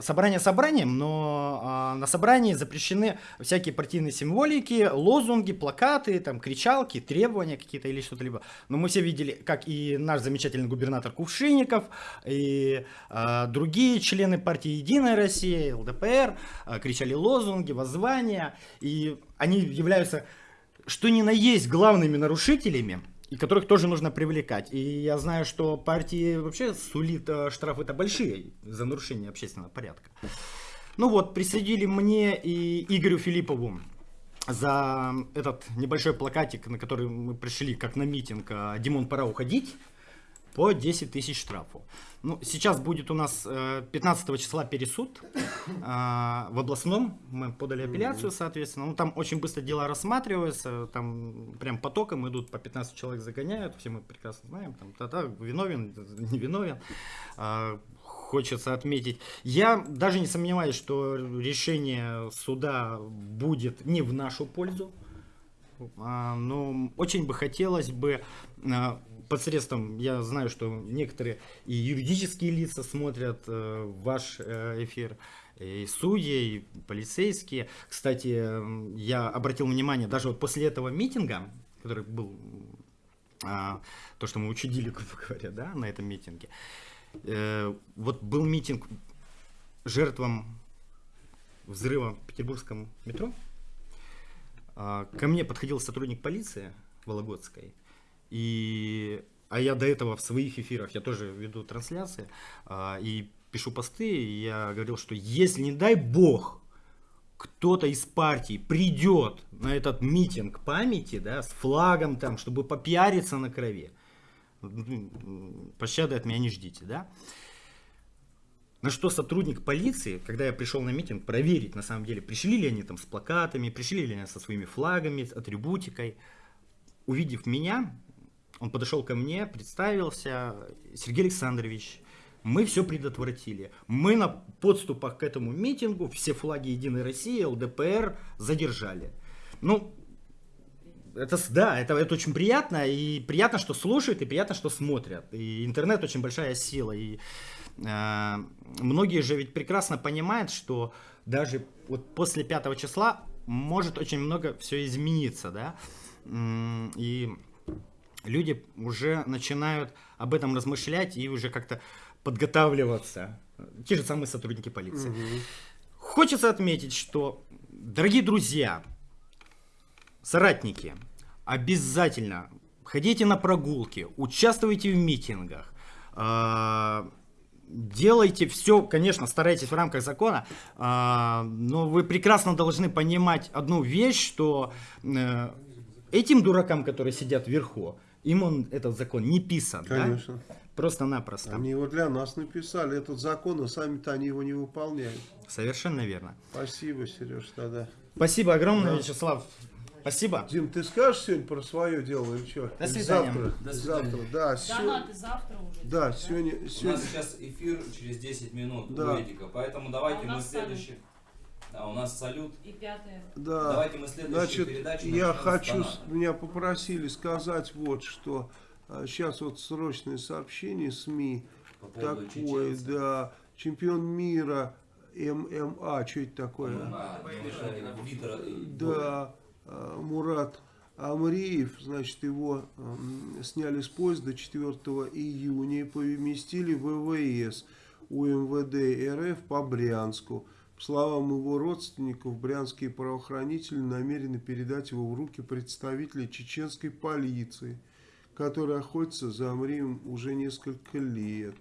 собрание собранием, но а, на собрании запрещены всякие партийные символики, лозунги, плакаты, там, кричалки, требования какие-то или что-то либо. Но мы все видели, как и наш замечательный губернатор Кувшинников, и а, другие члены партии Единая Россия, ЛДПР, а, кричали лозунги, воззвания, и они являются, что ни на есть, главными нарушителями и которых тоже нужно привлекать. И я знаю, что партии вообще сулит э, штрафы-то большие за нарушение общественного порядка. Ну вот, присудили мне и Игорю Филиппову за этот небольшой плакатик, на который мы пришли как на митинг э, «Димон, пора уходить», по 10 тысяч штрафу. Ну, сейчас будет у нас э, 15 числа пересуд э, в областном. Мы подали апелляцию, соответственно. Ну, там очень быстро дела рассматриваются. Там прям потоком идут, по 15 человек загоняют. Все мы прекрасно знаем. Там, та-та, виновен, не виновен. А, хочется отметить. Я даже не сомневаюсь, что решение суда будет не в нашу пользу. Но очень бы хотелось бы посредством, я знаю, что некоторые и юридические лица смотрят э, ваш э, эфир, и судьи, и полицейские. Кстати, я обратил внимание, даже вот после этого митинга, который был, а, то, что мы учудили, грубо говоря, да, на этом митинге, э, вот был митинг жертвам взрыва в петербургском метро. А, Ко мне подходил сотрудник полиции Вологодской, и, а я до этого в своих эфирах, я тоже веду трансляции, а, и пишу посты, и я говорил, что если, не дай бог, кто-то из партий придет на этот митинг памяти, да, с флагом там, чтобы попиариться на крови, пощады от меня не ждите, да. На что сотрудник полиции, когда я пришел на митинг, проверить, на самом деле, пришли ли они там с плакатами, пришли ли они со своими флагами, с атрибутикой. Увидев меня, он подошел ко мне, представился, Сергей Александрович, мы все предотвратили. Мы на подступах к этому митингу все флаги Единой России, ЛДПР задержали. Ну, это, да, это, это очень приятно, и приятно, что слушают, и приятно, что смотрят. И интернет очень большая сила, и э, многие же ведь прекрасно понимают, что даже вот после 5 числа может очень много все измениться, да, и люди уже начинают об этом размышлять и уже как-то подготавливаться. Те же самые сотрудники полиции. Хочется отметить, что, дорогие друзья, соратники, обязательно ходите на прогулки, участвуйте в митингах, а, делайте все, конечно, старайтесь в рамках закона, а, но вы прекрасно должны понимать одну вещь, что э, этим дуракам, которые сидят вверху, им он этот закон не писан, да? Конечно. Просто-напросто. Они его для нас написали, этот закон, а сами-то они его не выполняют. Совершенно верно. Спасибо, Сереж, тогда. Спасибо огромное, Да. Вячеслав. Спасибо. Дим, ты скажешь сегодня про свое дело или что? До свидания. Завтра. До свидания. Завтра, да. сё- Донаты завтра уже. Да, сегодня, У сегодня. нас сейчас эфир через 10 минут Да. у Эдика, поэтому давайте А мы следующий... А у нас салют. И пятое. Да. Давайте мы следующую Значит, передачу я хочу, меня попросили сказать вот что. Сейчас вот срочное сообщение СМИ. По Такое, да. Чемпион мира ММА, что это такое? А, Витра и Да, э, Мурат Амриев, значит, его сняли с поезда 4 июня и поместили в ВВС у МВД РФ по Брянску. Словам его родственников, брянские правоохранители намерены передать его в руки представителей чеченской полиции, которые охотятся за Амриевым уже несколько лет.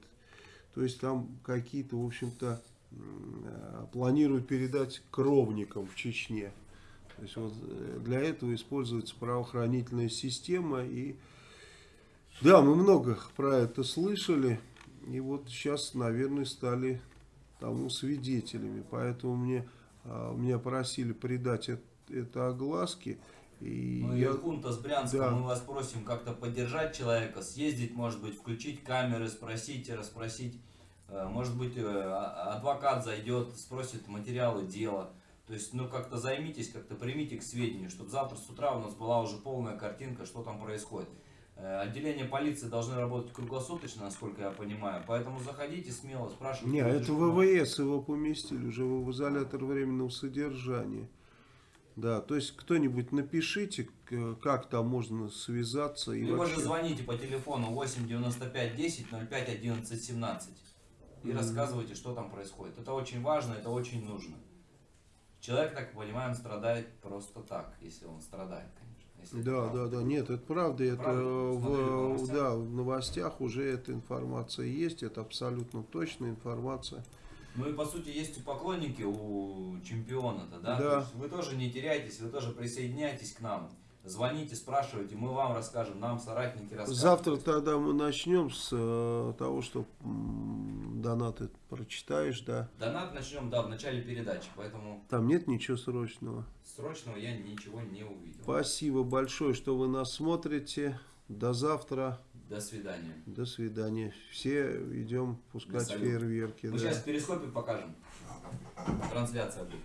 То есть там какие-то, в общем-то, э, планируют передать кровникам в Чечне. То есть вот э, для этого используется правоохранительная система. И да, мы много про это слышали. И вот сейчас, наверное, стали тому свидетелями. Поэтому мне, а, меня просили придать это, это огласке. И Ну я- и Хунта с Брянска, Да. мы вас просим как-то поддержать человека, съездить, может быть, включить камеры, спросить, расспросить. Э, Может быть, э, а- адвокат зайдет, спросит материалы дела. То есть, ну, как-то займитесь, как-то примите к сведению, чтобы завтра с утра у нас была уже полная картинка, что там происходит. Э, Отделения полиции должны работать круглосуточно, насколько я понимаю. Поэтому заходите смело, спрашивайте. Не, это. ВВС его поместили уже в изолятор временного содержания. Да, то есть кто-нибудь напишите, как там можно связаться. И Либо вообще- же звоните по телефону 8 95 10 05 11 17 и Мгм. рассказывайте, что там происходит. Это очень важно, это очень нужно. Человек, так понимаем, страдает просто так, если он страдает, конечно. Если Да, да, да, нет, это правда, это Правда? в, Смотрели в новостях? да, в новостях уже эта информация есть, это абсолютно точная информация. Ну и по сути есть и поклонники у чемпиона-то, да? Да. То есть вы тоже не теряйтесь, вы тоже присоединяйтесь к нам. Звоните, спрашивайте, мы вам расскажем, нам соратники расскажут. Завтра тогда мы начнем с э, того, что м, донаты прочитаешь, да. Донат начнем, да, в начале передачи, поэтому Там нет ничего срочного. Срочного я ничего не увидел. Спасибо большое, что вы нас смотрите. До завтра. До свидания. До свидания. Все идем пускать фейерверки. Мы да. сейчас в перископе покажем. Трансляция будет.